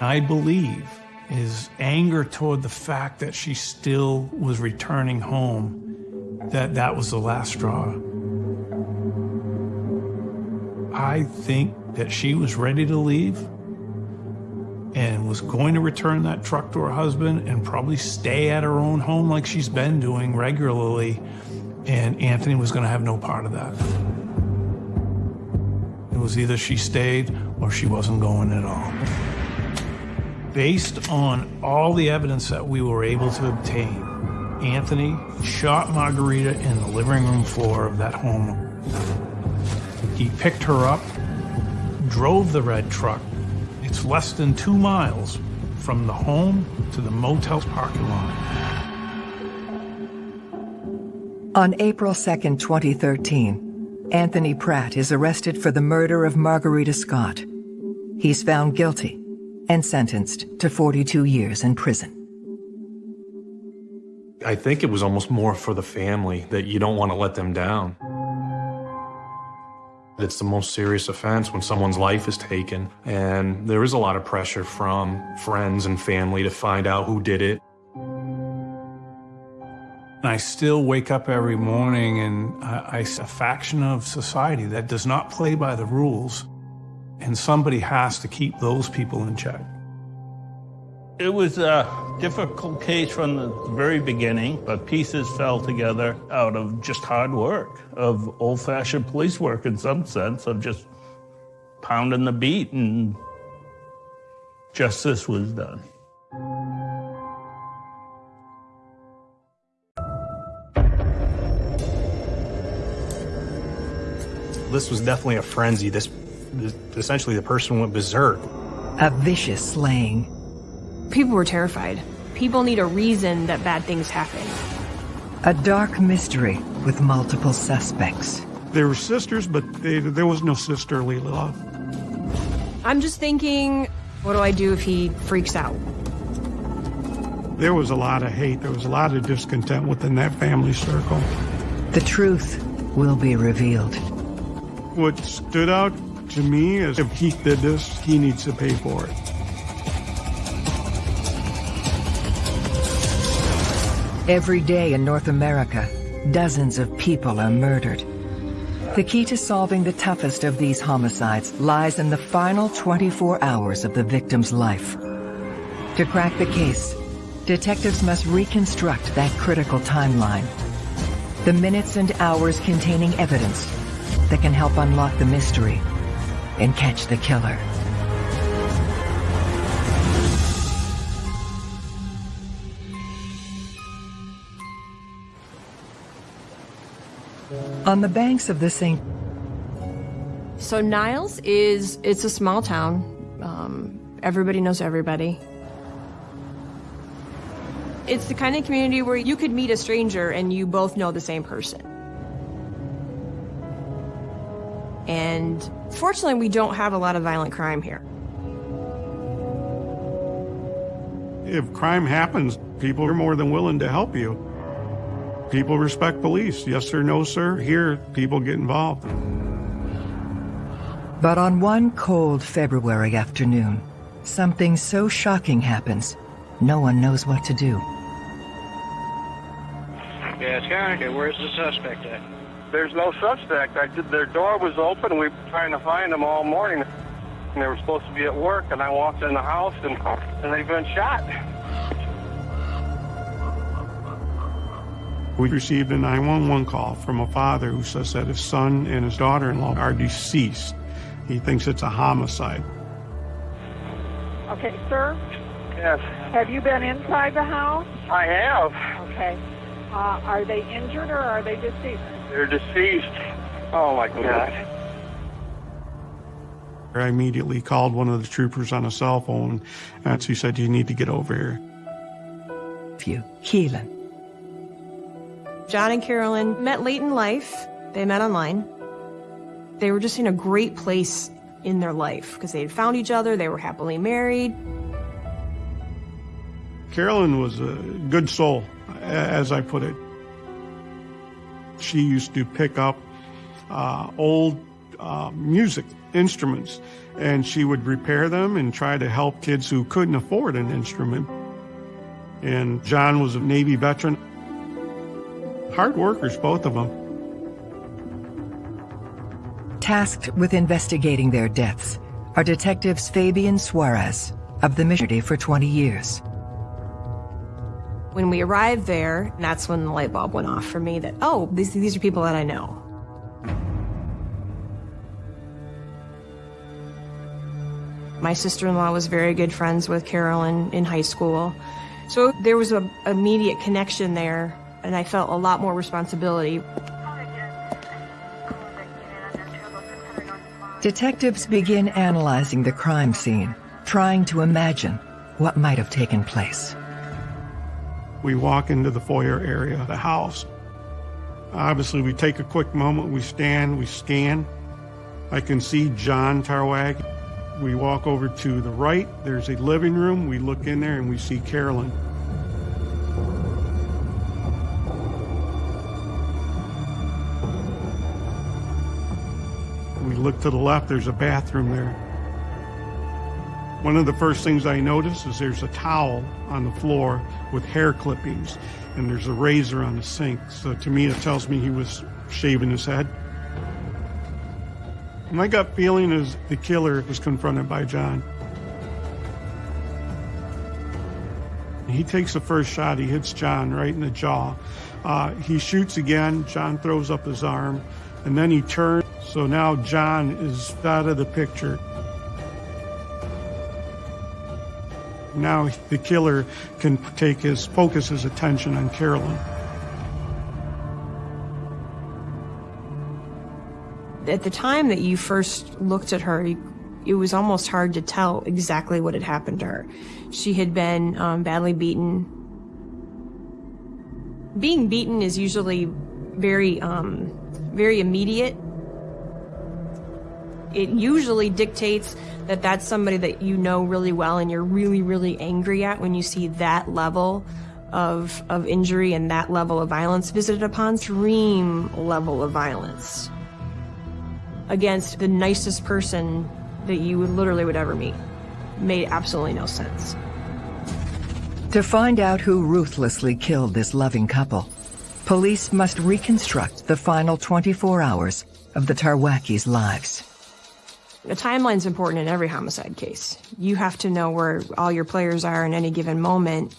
I believe his anger toward the fact that she still was returning home, that that was the last straw. I think that she was ready to leave and was going to return that truck to her husband and probably stay at her own home like she's been doing regularly. And Anthony was going to have no part of that. It was either she stayed or she wasn't going at all. Based on all the evidence that we were able to obtain, Anthony shot Margarita in the living room floor of that home. He picked her up, drove the red truck. It's less than two miles from the home to the motel's parking lot. On April 2, 2013, Anthony Pratt is arrested for the murder of Margarita Scott. He's found guilty and sentenced to 42 years in prison. I think it was almost more for the family that you don't want to let them down. It's the most serious offense when someone's life is taken, and there is a lot of pressure from friends and family to find out who did it. And I still wake up every morning and I, I, a faction of society that does not play by the rules, and somebody has to keep those people in check. It was a difficult case from the very beginning, but pieces fell together out of just hard work, of old-fashioned police work in some sense, of just pounding the beat, and justice was done. This was definitely a frenzy. This, this essentially the person went berserk. A vicious slaying. People were terrified. People need a reason that bad things happen. A dark mystery with multiple suspects. They were sisters, but they, there was no sisterly love. I'm just thinking, what do I do if he freaks out? There was a lot of hate. There was a lot of discontent within that family circle. The truth will be revealed. What stood out to me is if Keith did this, he needs to pay for it. Every day in North America, dozens of people are murdered. The key to solving the toughest of these homicides lies in the final 24 hours of the victim's life. To crack the case, detectives must reconstruct that critical timeline. The minutes and hours containing evidence that can help unlock the mystery and catch the killer. On the banks of the St. So Niles is, it's a small town. Um, everybody knows everybody. It's the kind of community where you could meet a stranger and you both know the same person. And fortunately, we don't have a lot of violent crime here. If crime happens, people are more than willing to help you. People respect police. Yes sir, no sir. Here, people get involved. But on one cold February afternoon, something so shocking happens, no one knows what to do. Yeah, it's County. Where's the suspect at? There's no suspect. I did, their door was open. We were trying to find them all morning. And they were supposed to be at work, and I walked in the house, and, and they've been shot. We received a 911 call from a father who says that his son and his daughter-in-law are deceased. He thinks it's a homicide. Okay, sir? Yes, Have you been inside the house? I have. Okay. Uh, are they injured or are they deceased? They're deceased. Oh, my God. I immediately called one of the troopers on a cell phone, and he said, you need to get over here. Few. Keelan. John and Carolyn met late in life. They met online. They were just in a great place in their life because they had found each other. They were happily married. Carolyn was a good soul, as I put it. She used to pick up uh, old uh, music instruments, and she would repair them and try to help kids who couldn't afford an instrument. And John was a Navy veteran. Hard workers, both of them. Tasked with investigating their deaths are detectives Fabian Suarez of the Mission for 20 years. When we arrived there, that's when the light bulb went off for me that, oh, these, these are people that I know. My sister-in-law was very good friends with Carolyn in high school. So there was an immediate connection there, and I felt a lot more responsibility. Detectives begin analyzing the crime scene, trying to imagine what might have taken place. We walk into the foyer area of the house. Obviously, we take a quick moment, we stand, we scan. I can see John Tarwag. We walk over to the right, there's a living room. We look in there and we see Carolyn. Look to the left, there's a bathroom there. One of the first things I notice is there's a towel on the floor with hair clippings, and there's a razor on the sink. So to me, it tells me he was shaving his head. My gut feeling is the killer was confronted by John. He takes the first shot. He hits John right in the jaw. Uh, he shoots again. John throws up his arm, and then he turned. So now John is out of the picture. Now the killer can take his focus his attention on Carolyn. At the time that you first looked at her, it was almost hard to tell exactly what had happened to her. She had been um, badly beaten. Being beaten is usually very, um, very immediate. It usually dictates that that's somebody that you know really well and you're really, really angry at when you see that level of, of injury and that level of violence visited upon, extreme level of violence against the nicest person that you would literally would ever meet. Made absolutely no sense. To find out who ruthlessly killed this loving couple, police must reconstruct the final 24 hours of the Tarwacki's lives. The timeline's important in every homicide case. You have to know where all your players are in any given moment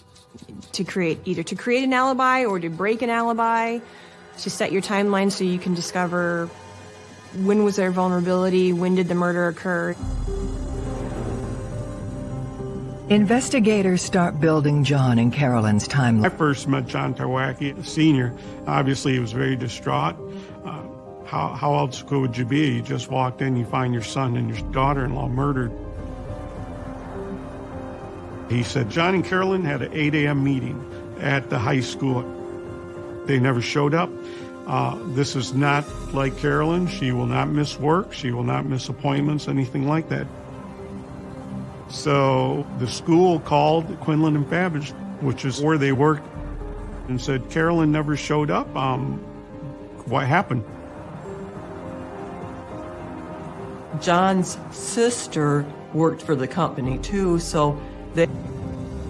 to create either to create an alibi or to break an alibi, to set your timeline so you can discover when was their vulnerability, when did the murder occur. Investigators start building John and Carolyn's timeline. I first met John Tarwacki, a senior. Obviously, he was very distraught. Uh, how, how else could you be? You just walked in, you find your son and your daughter-in-law murdered. He said John and Carolyn had an 8 a.m. meeting at the high school. They never showed up. Uh, this is not like Carolyn. She will not miss work. She will not miss appointments, anything like that. So the school called Quinlan and Babbage, which is where they worked, and said, Carolyn never showed up. Um, what happened? John's sister worked for the company too, so they...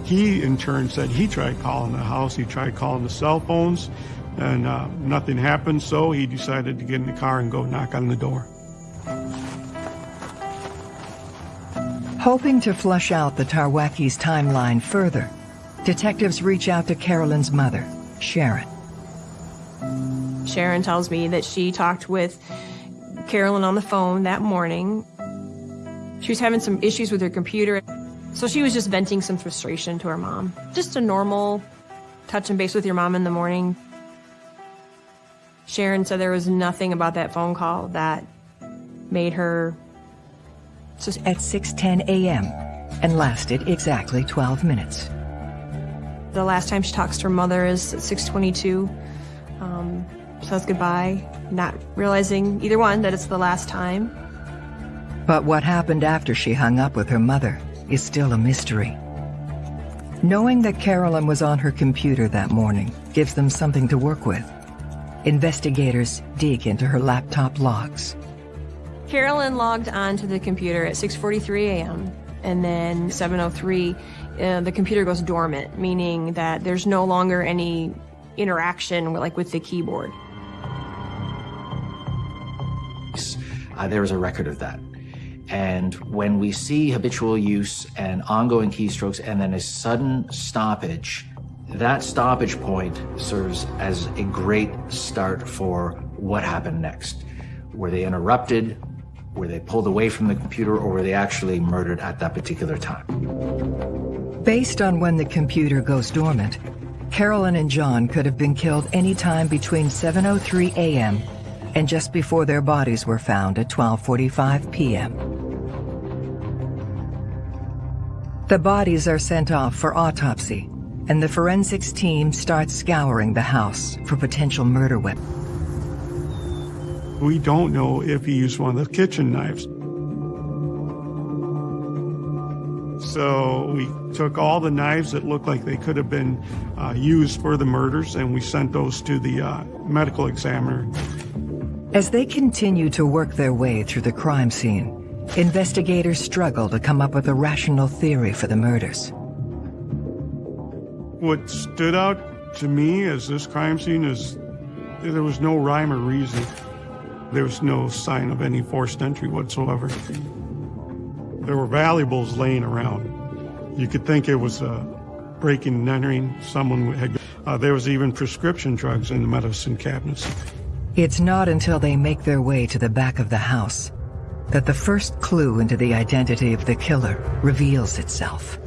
He, in turn, said he tried calling the house, he tried calling the cell phones, and uh, nothing happened, so he decided to get in the car and go knock on the door. Hoping to flush out the Tarwackis' timeline further, detectives reach out to Carolyn's mother, Sharon. Sharon tells me that she talked with Carolyn on the phone that morning. She was having some issues with her computer, so she was just venting some frustration to her mom. Just a normal touch and base with your mom in the morning. Sharon said there was nothing about that phone call that made her at 6:10 a.m. and lasted exactly 12 minutes. The last time she talks to her mother is at 6:22. Um, says goodbye, not realizing either one that it's the last time. But what happened after she hung up with her mother is still a mystery. Knowing that Carolyn was on her computer that morning gives them something to work with. Investigators dig into her laptop logs. Carolyn logged on to the computer at 6.43 a.m. and then 7.03 uh, the computer goes dormant, meaning that there's no longer any interaction like with the keyboard. Uh, there is a record of that. And when we see habitual use and ongoing keystrokes and then a sudden stoppage, that stoppage point serves as a great start for what happened next. Were they interrupted? Were they pulled away from the computer or were they actually murdered at that particular time? Based on when the computer goes dormant, Carolyn and John could have been killed anytime between 7.03 a.m. and just before their bodies were found at 12.45 p.m. The bodies are sent off for autopsy, and the forensics team starts scouring the house for potential murder weapons. We don't know if he used one of the kitchen knives. So we took all the knives that looked like they could have been uh, used for the murders and we sent those to the uh, medical examiner. As they continue to work their way through the crime scene, investigators struggle to come up with a rational theory for the murders. What stood out to me as this crime scene is there was no rhyme or reason. There was no sign of any forced entry whatsoever. There were valuables laying around. You could think it was a breaking and entering. Someone had. Uh, there was even prescription drugs in the medicine cabinets. It's not until they make their way to the back of the house that the first clue into the identity of the killer reveals itself.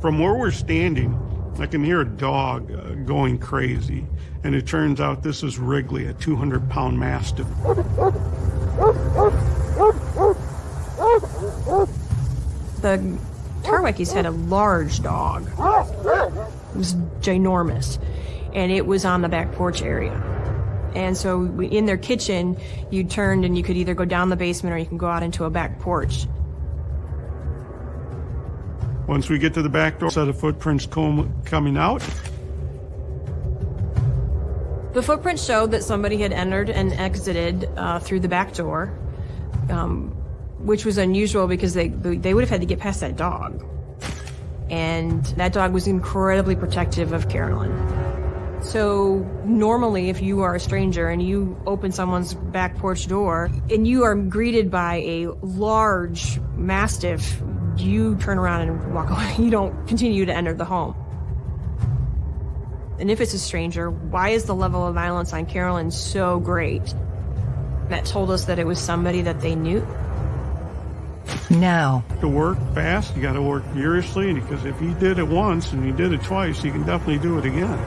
From where we're standing, I can hear a dog uh, going crazy. And it turns out this is Wrigley, a 200 pound mastiff. The Tarwackis had a large dog. It was ginormous. And it was on the back porch area. And so in their kitchen, you turned and you could either go down the basement or you can go out into a back porch. Once we get to the back door, set of footprints com- coming out. The footprints showed that somebody had entered and exited uh, through the back door, um, which was unusual because they they would have had to get past that dog, and that dog was incredibly protective of Carolyn. So normally if you are a stranger and you open someone's back porch door and you are greeted by a large mastiff, you turn around and walk away. You don't continue to enter the home. And if it's a stranger, why is the level of violence on Carolyn so great? That told us that it was somebody that they knew. Now. To work fast, you got to work furiously because if he did it once and he did it twice, he can definitely do it again.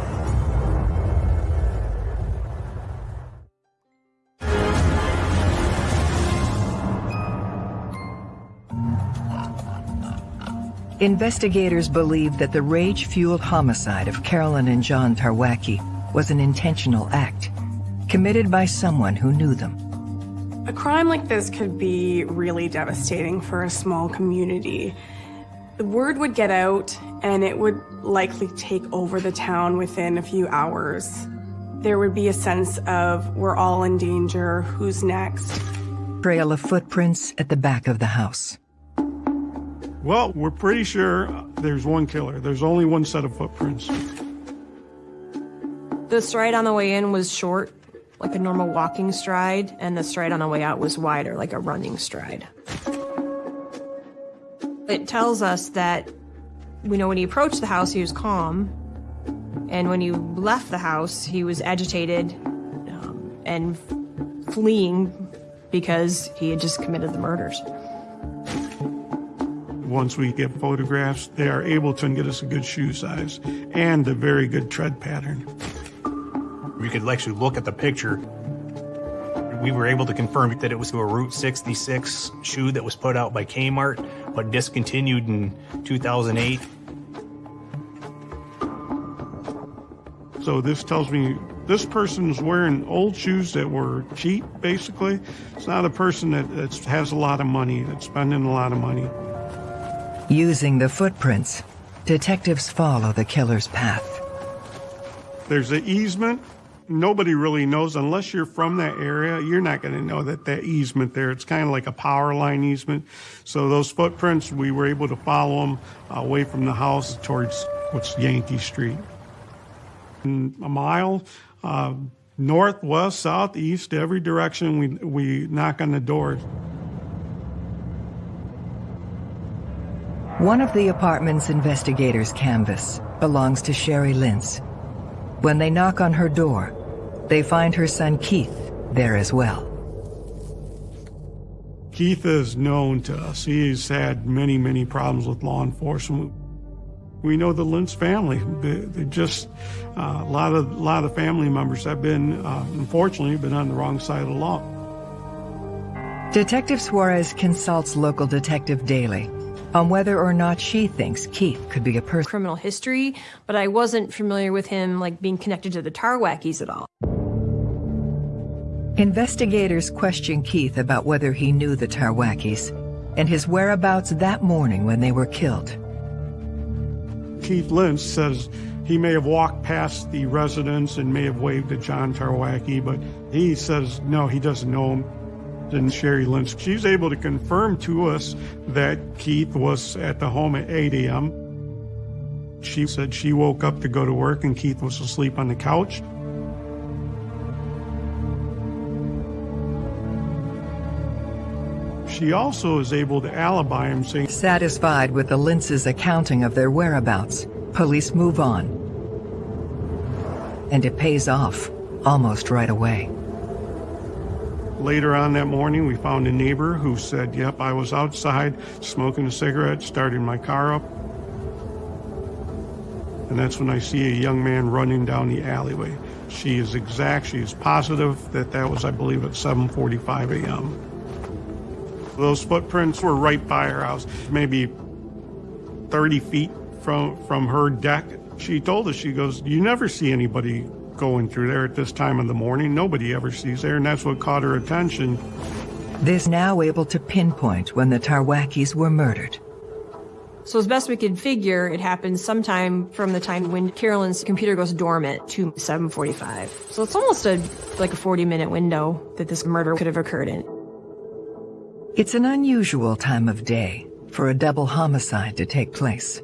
Investigators believe that the rage-fueled homicide of Carolyn and John Tarwacki was an intentional act, committed by someone who knew them. A crime like this could be really devastating for a small community. The word would get out, and it would likely take over the town within a few hours. There would be a sense of, we're all in danger, who's next? Trail of footprints at the back of the house. Well, we're pretty sure there's one killer. There's only one set of footprints. The stride on the way in was short, like a normal walking stride, and the stride on the way out was wider, like a running stride. It tells us that we know when he approached the house, he was calm, and when he left the house, he was agitated um, and fleeing because he had just committed the murders once we get photographs, they are able to get us a good shoe size and a very good tread pattern. We could actually look at the picture. We were able to confirm that it was a Route 66 shoe that was put out by Kmart, but discontinued in 2008. So this tells me this person's wearing old shoes that were cheap, basically. It's not a person that has a lot of money, that's spending a lot of money. Using the footprints, detectives follow the killer's path. There's an easement. Nobody really knows, unless you're from that area, you're not going to know that that easement there, it's kind of like a power line easement. So those footprints, we were able to follow them away from the house towards what's Yankee Street. And a mile, uh, north, west, south, east, every direction, we, we knock on the doors. One of the apartment's investigators' canvas belongs to Sherry Lintz. When they knock on her door, they find her son Keith there as well. Keith is known to us. He's had many, many problems with law enforcement. We know the Lintz family. They, they just uh, a lot of a lot of family members have been, uh, unfortunately, been on the wrong side of the law. Detective Suarez consults local detective Daly on whether or not she thinks Keith could be a person. Criminal history, but I wasn't familiar with him like being connected to the Tarwackis at all. Investigators question Keith about whether he knew the Tarwackis and his whereabouts that morning when they were killed. Keith Lintz says he may have walked past the residence and may have waved at John Tarwacki, but he says no, he doesn't know him and Sherry Lintz. She's able to confirm to us that Keith was at the home at 8 a.m. She said she woke up to go to work and Keith was asleep on the couch. She also is able to alibi him saying... Satisfied with the Lintz's accounting of their whereabouts, police move on. And it pays off, almost right away. Later on that morning, we found a neighbor who said, yep, I was outside smoking a cigarette, starting my car up. And that's when I see a young man running down the alleyway. She is exact, she is positive that that was, I believe, at 7.45 a.m. Those footprints were right by her house, maybe 30 feet from, from her deck. She told us, she goes, you never see anybody going through there at this time of the morning. Nobody ever sees there, and that's what caught her attention. This now able to pinpoint when the Tarwackis were murdered. So as best we could figure, it happened sometime from the time when Carolyn's computer goes dormant to 7:45. So it's almost a like a 40-minute window that this murder could have occurred in. It's an unusual time of day for a double homicide to take place.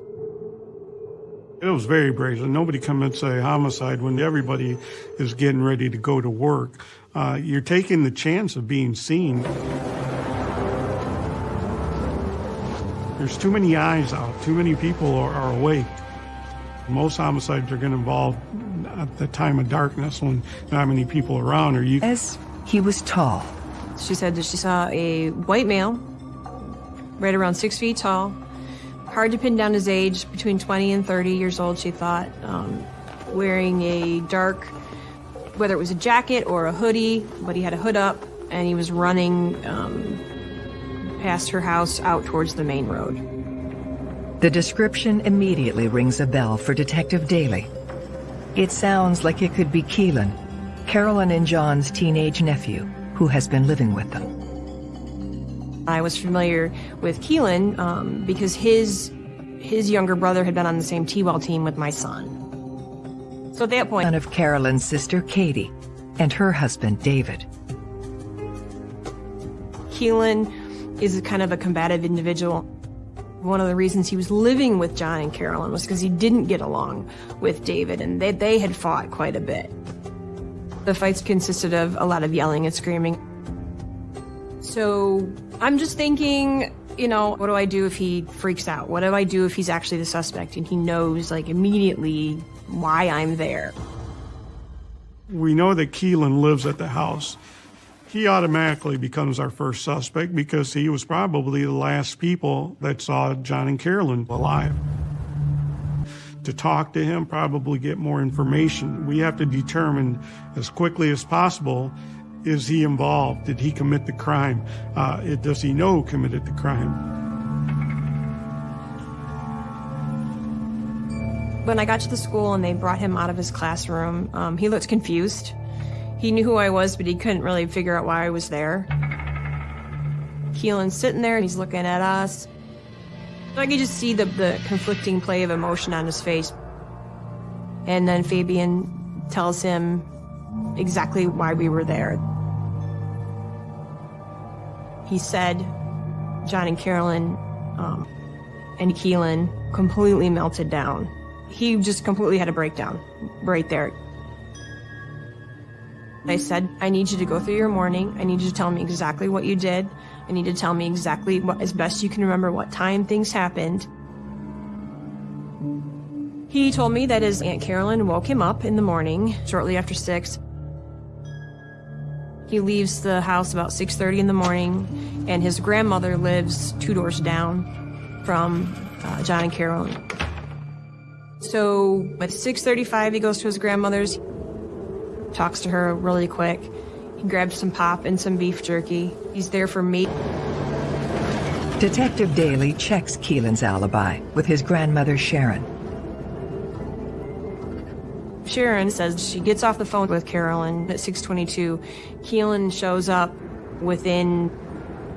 It was very brazen. Nobody come and say homicide when everybody is getting ready to go to work. Uh, you're taking the chance of being seen. There's too many eyes out. Too many people are, are awake. Most homicides are going to involve at the time of darkness when not many people around. Or you. As he was tall. She said that she saw a white male, right around six feet tall, hard to pin down his age, between 20 and 30 years old, she thought, um, wearing a dark, whether it was a jacket or a hoodie, but he had a hood up, and he was running um, past her house out towards the main road. The description immediately rings a bell for Detective Daly. It sounds like it could be Keelan, Carolyn and John's teenage nephew, who has been living with them. I was familiar with Keelan um, because his his younger brother had been on the same T-ball team with my son. So at that point, son of Carolyn's sister Katie and her husband David. Keelan is a kind of a combative individual. One of the reasons he was living with John and Carolyn was because he didn't get along with David, and they, they had fought quite a bit. The fights consisted of a lot of yelling and screaming. So I'm just thinking, you know, what do I do if he freaks out? What do I do if he's actually the suspect and he knows, like, immediately why I'm there? We know that Keelan lives at the house. He automatically becomes our first suspect because he was probably the last people that saw John and Carolyn alive. To talk to him, probably get more information. We have to determine as quickly as possible is he involved? Did he commit the crime? Uh, does he know who committed the crime? When I got to the school and they brought him out of his classroom, um, he looked confused. He knew who I was, but he couldn't really figure out why I was there. Keelan's sitting there and he's looking at us. I could just see the, the conflicting play of emotion on his face. And then Fabian tells him exactly why we were there. He said John and Carolyn um, and Keelan completely melted down. He just completely had a breakdown right there. I said, I need you to go through your morning. I need you to tell me exactly what you did. I need to tell me exactly what, as best you can remember, what time things happened. He told me that his Aunt Carolyn woke him up in the morning, shortly after 6. He leaves the house about 6.30 in the morning, and his grandmother lives two doors down from uh, John and Carolyn. So at 6.35, he goes to his grandmother's, talks to her really quick. He grabs some pop and some beef jerky. He's there for me. Detective Daly checks Keelan's alibi with his grandmother Sharon. Sharon says she gets off the phone with Carolyn at 622. Keelan shows up within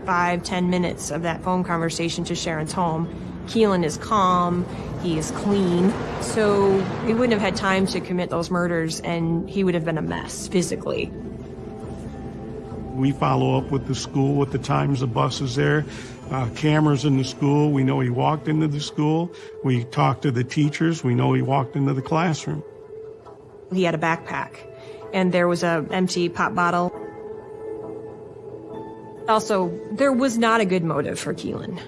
five, ten minutes of that phone conversation to Sharon's home. Keelan is calm, he is clean, so he wouldn't have had time to commit those murders and he would have been a mess physically. We follow up with the school with the times the bus is there, uh, cameras in the school. We know he walked into the school. We talk to the teachers. We know he walked into the classroom. He had a backpack, and there was a empty pop bottle. Also, there was not a good motive for Keelan.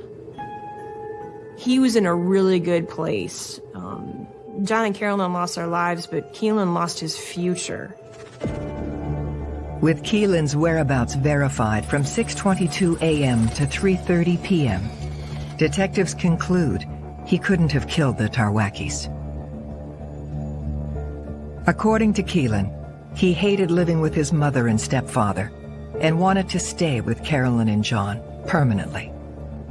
He was in a really good place. Um, John and Carolyn lost their lives, but Keelan lost his future. With Keelan's whereabouts verified from 6.22 a.m. to 3.30 p.m., detectives conclude he couldn't have killed the Tarwackis. According to Keelan, he hated living with his mother and stepfather and wanted to stay with Carolyn and John permanently.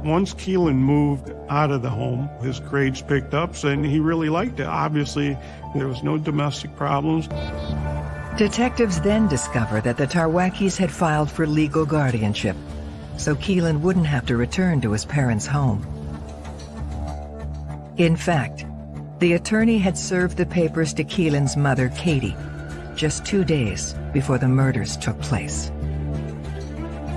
Once Keelan moved out of the home, his grades picked up and he really liked it. Obviously, there was no domestic problems. Detectives then discover that the Tarwackis had filed for legal guardianship, so Keelan wouldn't have to return to his parents' home. In fact, the attorney had served the papers to Keelan's mother, Katie, just two days before the murders took place.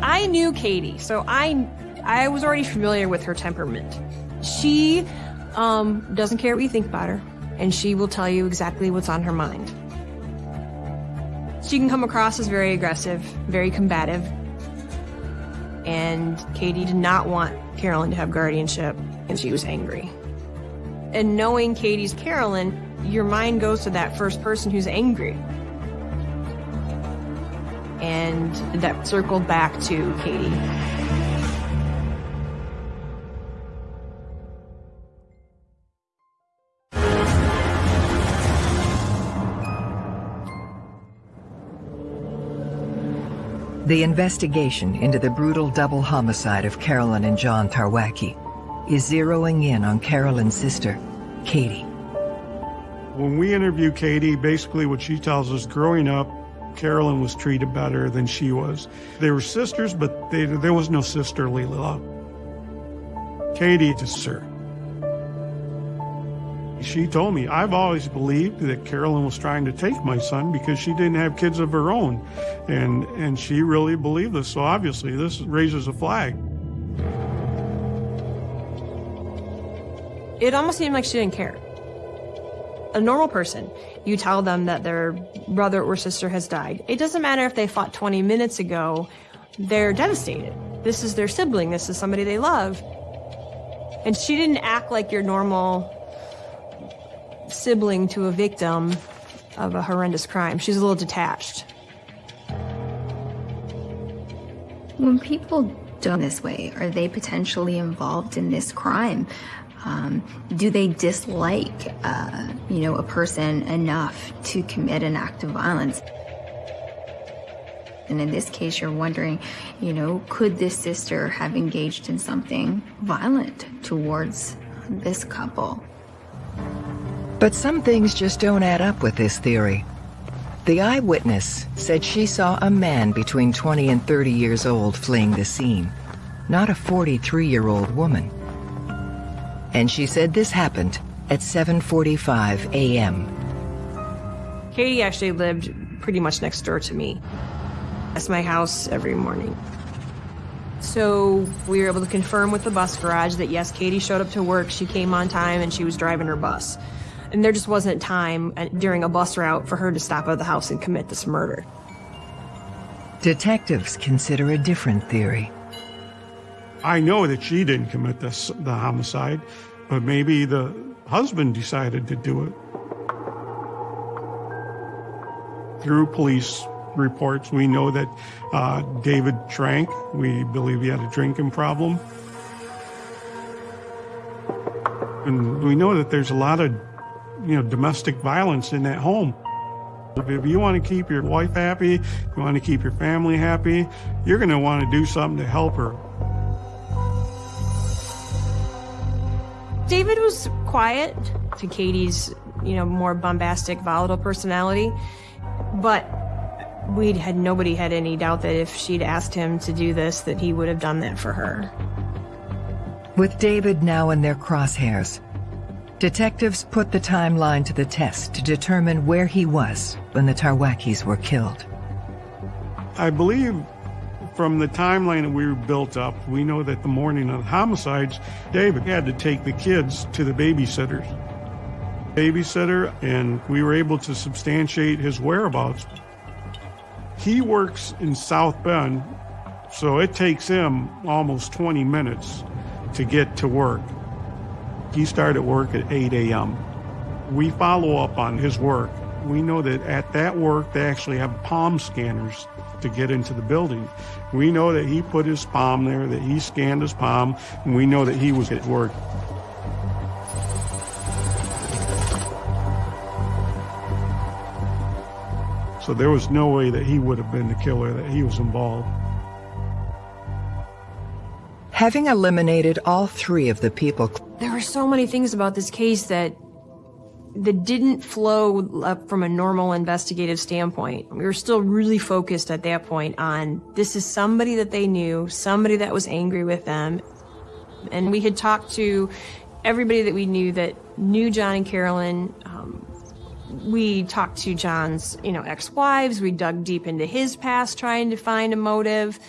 I knew Katie, so I I was already familiar with her temperament. She um, doesn't care what you think about her, and she will tell you exactly what's on her mind. She can come across as very aggressive, very combative, and Katie did not want Carolyn to have guardianship, and she was angry. And knowing Katie's Carolyn, your mind goes to that first person who's angry. And that circled back to Katie. The investigation into the brutal double homicide of Carolyn and John Tarwacki is zeroing in on Carolyn's sister, Katie. When we interview Katie, basically what she tells us growing up, Carolyn was treated better than she was. They were sisters, but they, there was no sisterly love. Katie just her. She told me, I've always believed that Carolyn was trying to take my son because she didn't have kids of her own. And, and she really believed this. So obviously this raises a flag. It almost seemed like she didn't care. A normal person, you tell them that their brother or sister has died. It doesn't matter if they fought 20 minutes ago, they're devastated. This is their sibling, this is somebody they love. And she didn't act like your normal sibling to a victim of a horrendous crime. She's a little detached. When people done this way, are they potentially involved in this crime? Um, do they dislike, uh, you know, a person enough to commit an act of violence? And in this case, you're wondering, you know, could this sister have engaged in something violent towards this couple? But some things just don't add up with this theory. The eyewitness said she saw a man between 20 and 30 years old fleeing the scene, not a 43-year-old woman. And she said this happened at 7.45 a.m. Katie actually lived pretty much next door to me. That's my house every morning. So we were able to confirm with the bus garage that yes, Katie showed up to work, she came on time, and she was driving her bus. And there just wasn't time uh, during a bus route for her to stop at the house and commit this murder. Detectives consider a different theory. I know that she didn't commit this, the homicide, but maybe the husband decided to do it. Through police reports, we know that uh, David drank. We believe he had a drinking problem. And we know that there's a lot of, you know, domestic violence in that home. If you want to keep your wife happy, you want to keep your family happy, you're going to want to do something to help her. David was quiet to Katie's, you know, more bombastic, volatile personality, but we had nobody had any doubt that if she'd asked him to do this, that he would have done that for her. With David now in their crosshairs, detectives put the timeline to the test to determine where he was when the Tarwackis were killed. I believe from the timeline that we were built up, we know that the morning of the homicides, David had to take the kids to the babysitters. Babysitter, and we were able to substantiate his whereabouts. He works in South Bend, so it takes him almost 20 minutes to get to work. He started work at 8 a.m. We follow up on his work. We know that at that work, they actually have palm scanners to get into the building. We know that he put his palm there, that he scanned his palm, and we know that he was at work. So there was no way that he would have been the killer, that he was involved. Having eliminated all three of the people, There were so many things about this case that that didn't flow up from a normal investigative standpoint. We were still really focused at that point on this is somebody that they knew, somebody that was angry with them. And we had talked to everybody that we knew that knew John and Carolyn. Um, we talked to John's, you know, ex-wives. We dug deep into his past, trying to find a motive,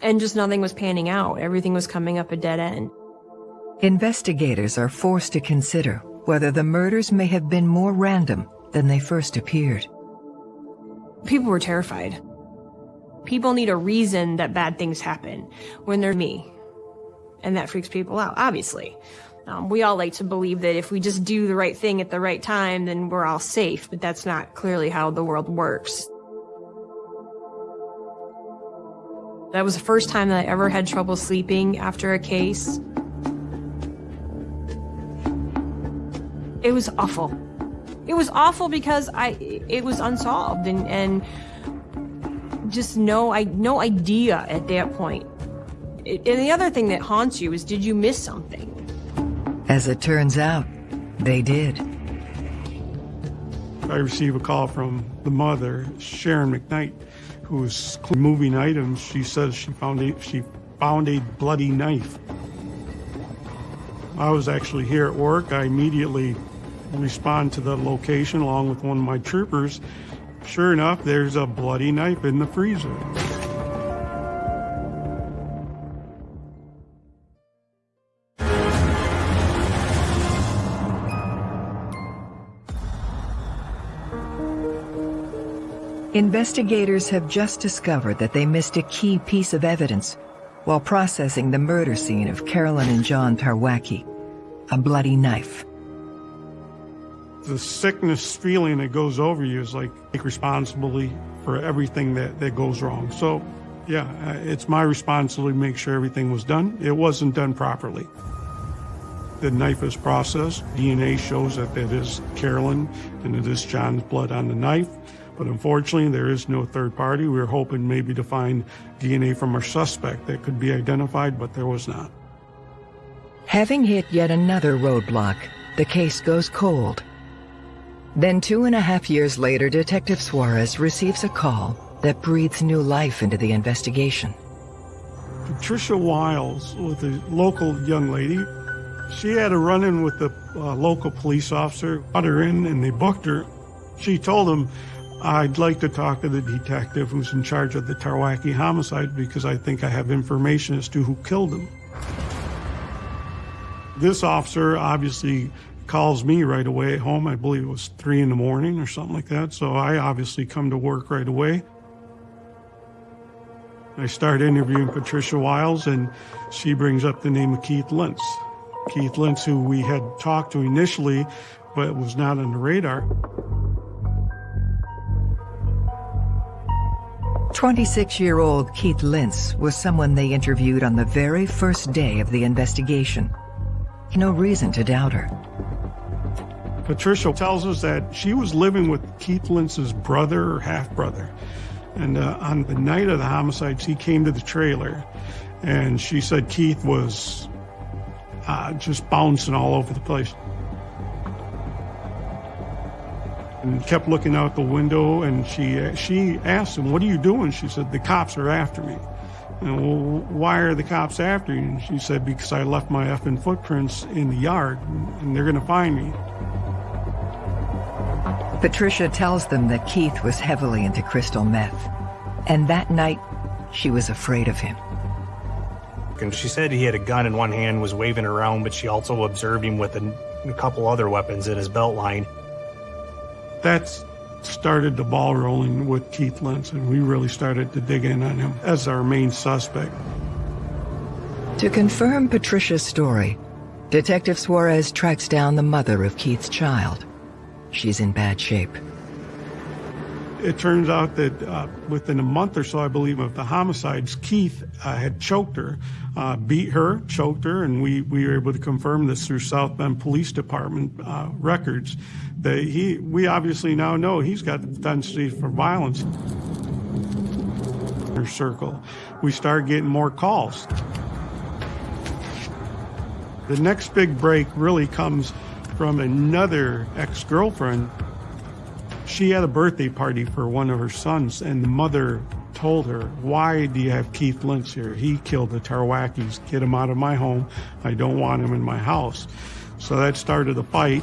and just nothing was panning out. Everything was coming up a dead end. Investigators are forced to consider whether the murders may have been more random than they first appeared. People were terrified. People need a reason that bad things happen when they're me. And that freaks people out, obviously. Um, we all like to believe that if we just do the right thing at the right time, then we're all safe, but that's not clearly how the world works. That was the first time that I ever had trouble sleeping after a case. It was awful. It was awful because I it was unsolved and and just no I no idea at that point. And the other thing that haunts you is did you miss something? As it turns out, they did. I receive a call from the mother, Sharon McKnight, who was moving items. She says she found a she found a bloody knife. I was actually here at work. I immediately respond to the location along with one of my troopers. Sure enough, there's a bloody knife in the freezer. Investigators have just discovered that they missed a key piece of evidence while processing the murder scene of Carolyn and John Tarwacki, a bloody knife. The sickness feeling that goes over you is like take responsibility for everything that, that goes wrong. So, yeah, uh, it's my responsibility to make sure everything was done. It wasn't done properly. The knife is processed. DNA shows that it is Carolyn and it is John's blood on the knife. But unfortunately, there is no third party. We were hoping maybe to find DNA from our suspect that could be identified, but there was not. Having hit yet another roadblock, the case goes cold. Then two and a half years later, Detective Suarez receives a call that breathes new life into the investigation. Patricia Wiles was a local young lady. She had a run-in with the uh, local police officer, brought her in, and they booked her. She told him, I'd like to talk to the detective who's in charge of the Tarwacki homicide because I think I have information as to who killed him. This officer obviously calls me right away at home. I believe it was three in the morning or something like that. So I obviously come to work right away. I start interviewing Patricia Wiles, and she brings up the name of Keith Lentz. Keith Lentz, who we had talked to initially, but was not on the radar. 26-year-old Keith Lentz was someone they interviewed on the very first day of the investigation. No reason to doubt her. Patricia tells us that she was living with Keith Lentz's brother or half-brother. And uh, on the night of the homicides, he came to the trailer, and she said Keith was uh, just bouncing all over the place. And kept looking out the window, and she she asked him, "What are you doing?" She said, "The cops are after me." And well, why are the cops after you? And she said, "Because I left my effing footprints in the yard, and they're going to find me." Patricia tells them that Keith was heavily into crystal meth. And that night, she was afraid of him. And she said he had a gun in one hand, was waving around, but she also observed him with a, a couple other weapons in his belt line. That started the ball rolling with Keith Lentz, and we really started to dig in on him as our main suspect. To confirm Patricia's story, Detective Suarez tracks down the mother of Keith's child. She's in bad shape. It turns out that uh, within a month or so, I believe, of the homicides, Keith uh, had choked her, uh, beat her, choked her, and we, we were able to confirm this through South Bend Police Department uh, records. That he, we obviously now know he's got the propensity for violence. Her circle, we start getting more calls. The next big break really comes from another ex-girlfriend. She had a birthday party for one of her sons, and the mother told her, why do you have Keith Lentz here? He killed the Tarwackis. Get him out of my home. I don't want him in my house. So that started a fight.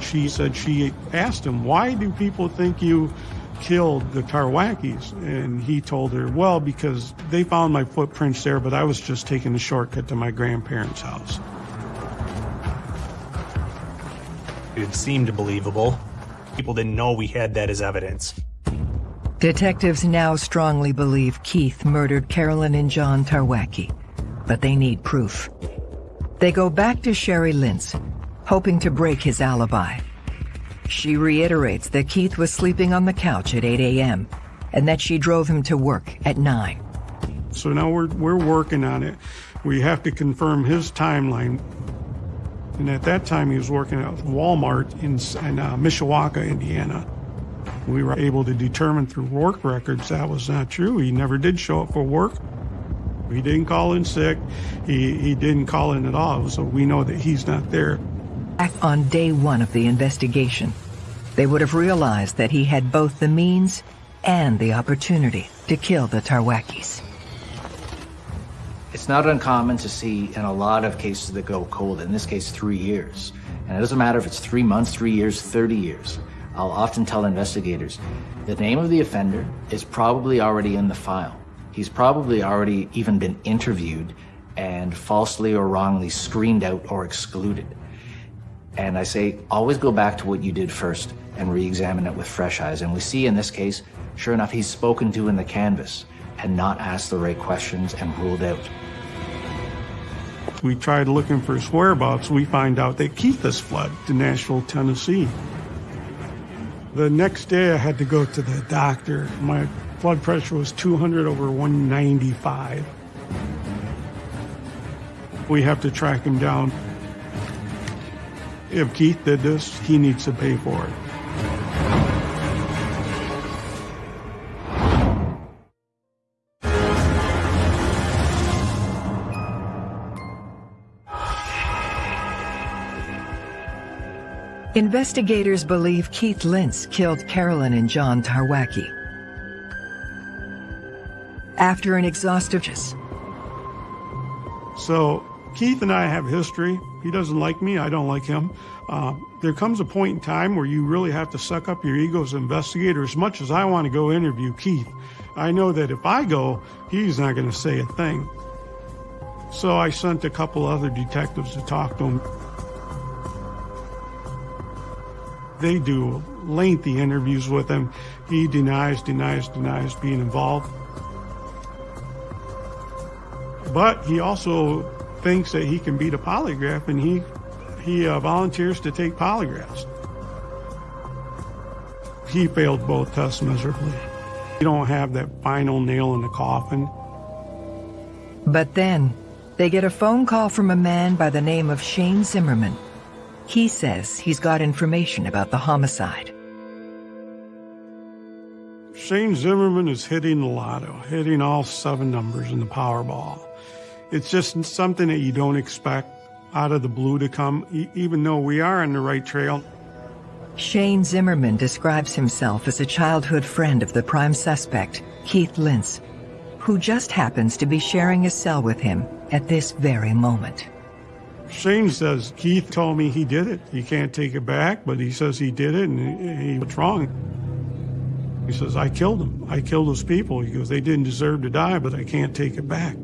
She said she asked him, why do people think you killed the Tarwackis? And he told her, well, because they found my footprints there, but I was just taking a shortcut to my grandparents' house. It seemed believable. People didn't know we had that as evidence. Detectives now strongly believe Keith murdered Carolyn and John Tarwacki, but they need proof. They go back to Sherry Lentz, hoping to break his alibi. She reiterates that Keith was sleeping on the couch at 8 a.m. and that she drove him to work at 9. So now we're, we're working on it. We have to confirm his timeline. And at that time, he was working at Walmart in, in uh, Mishawaka, Indiana. We were able to determine through work records that was not true. He never did show up for work. He didn't call in sick. He, he didn't call in at all. So we know that he's not there. Back on day one of the investigation, they would have realized that he had both the means and the opportunity to kill the Tarwackis. It's not uncommon to see in a lot of cases that go cold, in this case, three years. And it doesn't matter if it's three months, three years, 30 years. I'll often tell investigators, the name of the offender is probably already in the file. He's probably already even been interviewed and falsely or wrongly screened out or excluded. And I say, always go back to what you did first and re-examine it with fresh eyes. And we see in this case, sure enough, he's spoken to in the canvas and not asked the right questions and ruled out. We tried looking for his whereabouts. We find out that Keith has fled to Nashville, Tennessee. The next day I had to go to the doctor. My blood pressure was 200 over 195. We have to track him down. If Keith did this, he needs to pay for it. Investigators believe Keith Lentz killed Carolyn and John Tarwacki. After an exhaustive So Keith and I have history. He doesn't like me. I don't like him. Uh, there comes a point in time where you really have to suck up your ego as an investigator. As much as I want to go interview Keith, I know that if I go, he's not going to say a thing. So I sent a couple other detectives to talk to him. They do lengthy interviews with him. He denies, denies, denies being involved. But he also thinks that he can beat a polygraph, and he he uh, volunteers to take polygraphs. He failed both tests miserably. You don't have that final nail in the coffin. But then, they get a phone call from a man by the name of Shane Zimmerman. He says he's got information about the homicide. Shane Zimmerman is hitting the lotto, hitting all seven numbers in the Powerball. It's just something that you don't expect out of the blue to come, e even though we are on the right trail. Shane Zimmerman describes himself as a childhood friend of the prime suspect, Keith Lentz, who just happens to be sharing a cell with him at this very moment. Shane says, Keith told me he did it. He can't take it back, but he says he did it and he, he was wrong. He says, I killed him. I killed those people. He goes, they didn't deserve to die, but I can't take it back.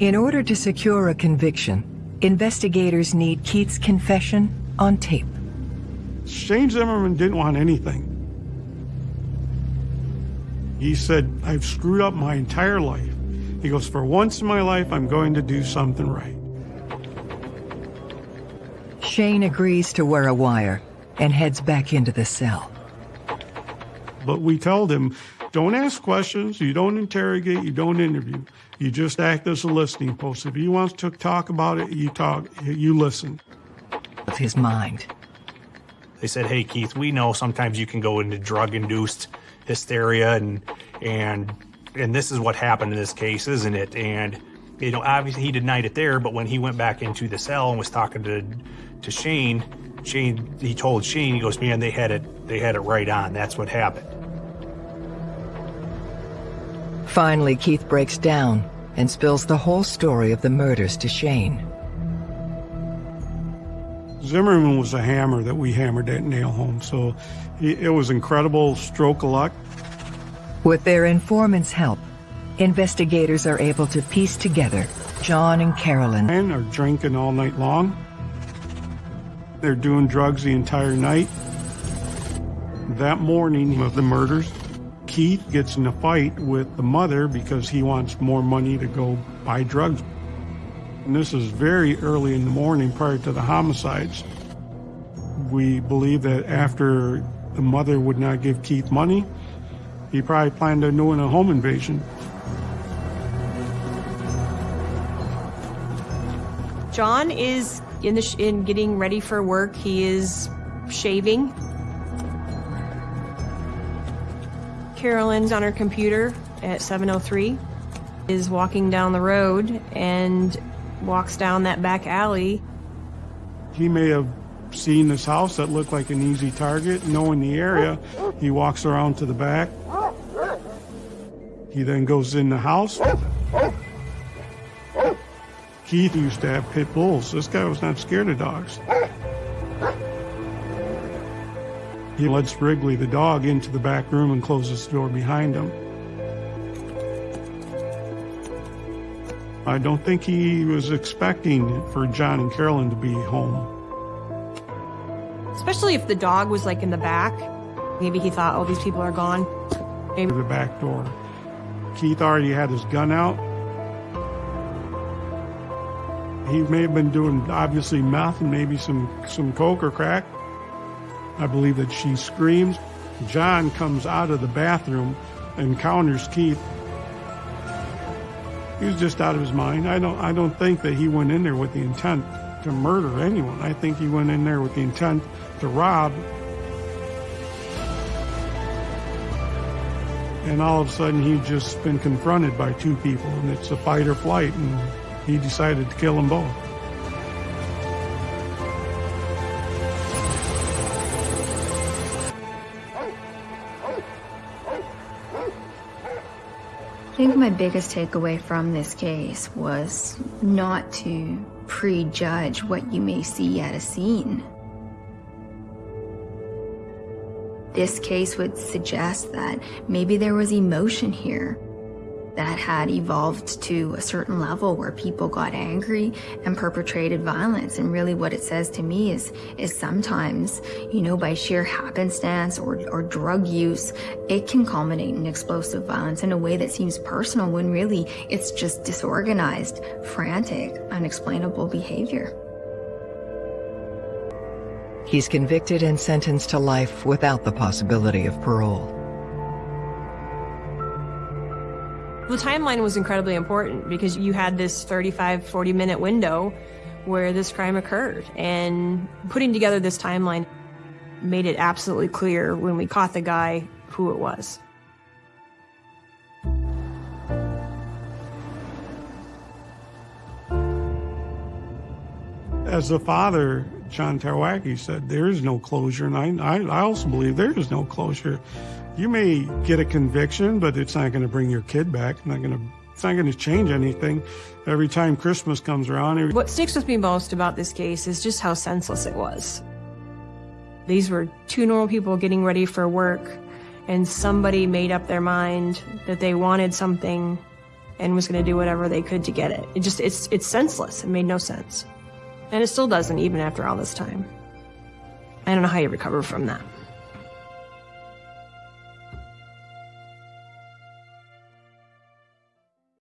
In order to secure a conviction, investigators need Keith's confession on tape. Shane Zimmerman didn't want anything. He said, I've screwed up my entire life. He goes, for once in my life, I'm going to do something right. Shane agrees to wear a wire and heads back into the cell. But we told him, don't ask questions, you don't interrogate, you don't interview. You just act as a listening post. If he wants to talk about it, you talk, you listen. Of his mind. They said, "Hey Keith, we know sometimes you can go into drug-induced hysteria and and and this is what happened in this case, isn't it?" And you know, obviously he denied it there, but when he went back into the cell and was talking to to Shane, Shane he told Shane, he goes, "Man, they had it they had it right on. That's what happened." Finally, Keith breaks down and spills the whole story of the murders to Shane. Zimmerman was a hammer that we hammered that nail home, so it was incredible stroke of luck. With their informant's help, investigators are able to piece together John and Carolyn. And are drinking all night long. They're doing drugs the entire night. That morning of the murders, Keith gets in a fight with the mother because he wants more money to go buy drugs. And this is very early in the morning prior to the homicides. We believe that after the mother would not give Keith money, he probably planned on doing a home invasion. John is in the in getting ready for work. He is shaving. Carolyn's on her computer at 7:03 is walking down the road and walks down that back alley. He may have seen this house that looked like an easy target, knowing the area. He walks around to the back. He then goes in the house. Keith used to have pit bulls. This guy was not scared of dogs. He lets Wrigley, the dog, into the back room and closes the door behind him. I don't think he was expecting for John and Carolyn to be home. Especially if the dog was like in the back. Maybe he thought, oh, these people are gone. Maybe the back door. Keith already had his gun out. He may have been doing obviously meth and maybe some, some coke or crack. I believe that she screams. John comes out of the bathroom, encounters Keith, he was just out of his mind. I don't I don't think that he went in there with the intent to murder anyone. I think he went in there with the intent to rob. And all of a sudden he'd just been confronted by two people and it's a fight or flight and he decided to kill them both. I think my biggest takeaway from this case was not to prejudge what you may see at a scene. This case would suggest that maybe there was emotion here that had evolved to a certain level where people got angry and perpetrated violence. And really what it says to me is, is sometimes, you know, by sheer happenstance or, or drug use, it can culminate in explosive violence in a way that seems personal when really it's just disorganized, frantic, unexplainable behavior. He's convicted and sentenced to life without the possibility of parole. The timeline was incredibly important because you had this 35, 40 minute window where this crime occurred. And putting together this timeline made it absolutely clear when we caught the guy who it was. As the father, John Tarwacki said, there is no closure. And I, I, I also believe there is no closure you may get a conviction, but it's not going to bring your kid back. Not going to. It's not going to change anything. Every time Christmas comes around. What sticks with me most about this case is just how senseless it was. These were two normal people getting ready for work, and somebody made up their mind that they wanted something and was going to do whatever they could to get it. It just, it's, it's senseless. It made no sense. And it still doesn't, even after all this time. I don't know how you recover from that.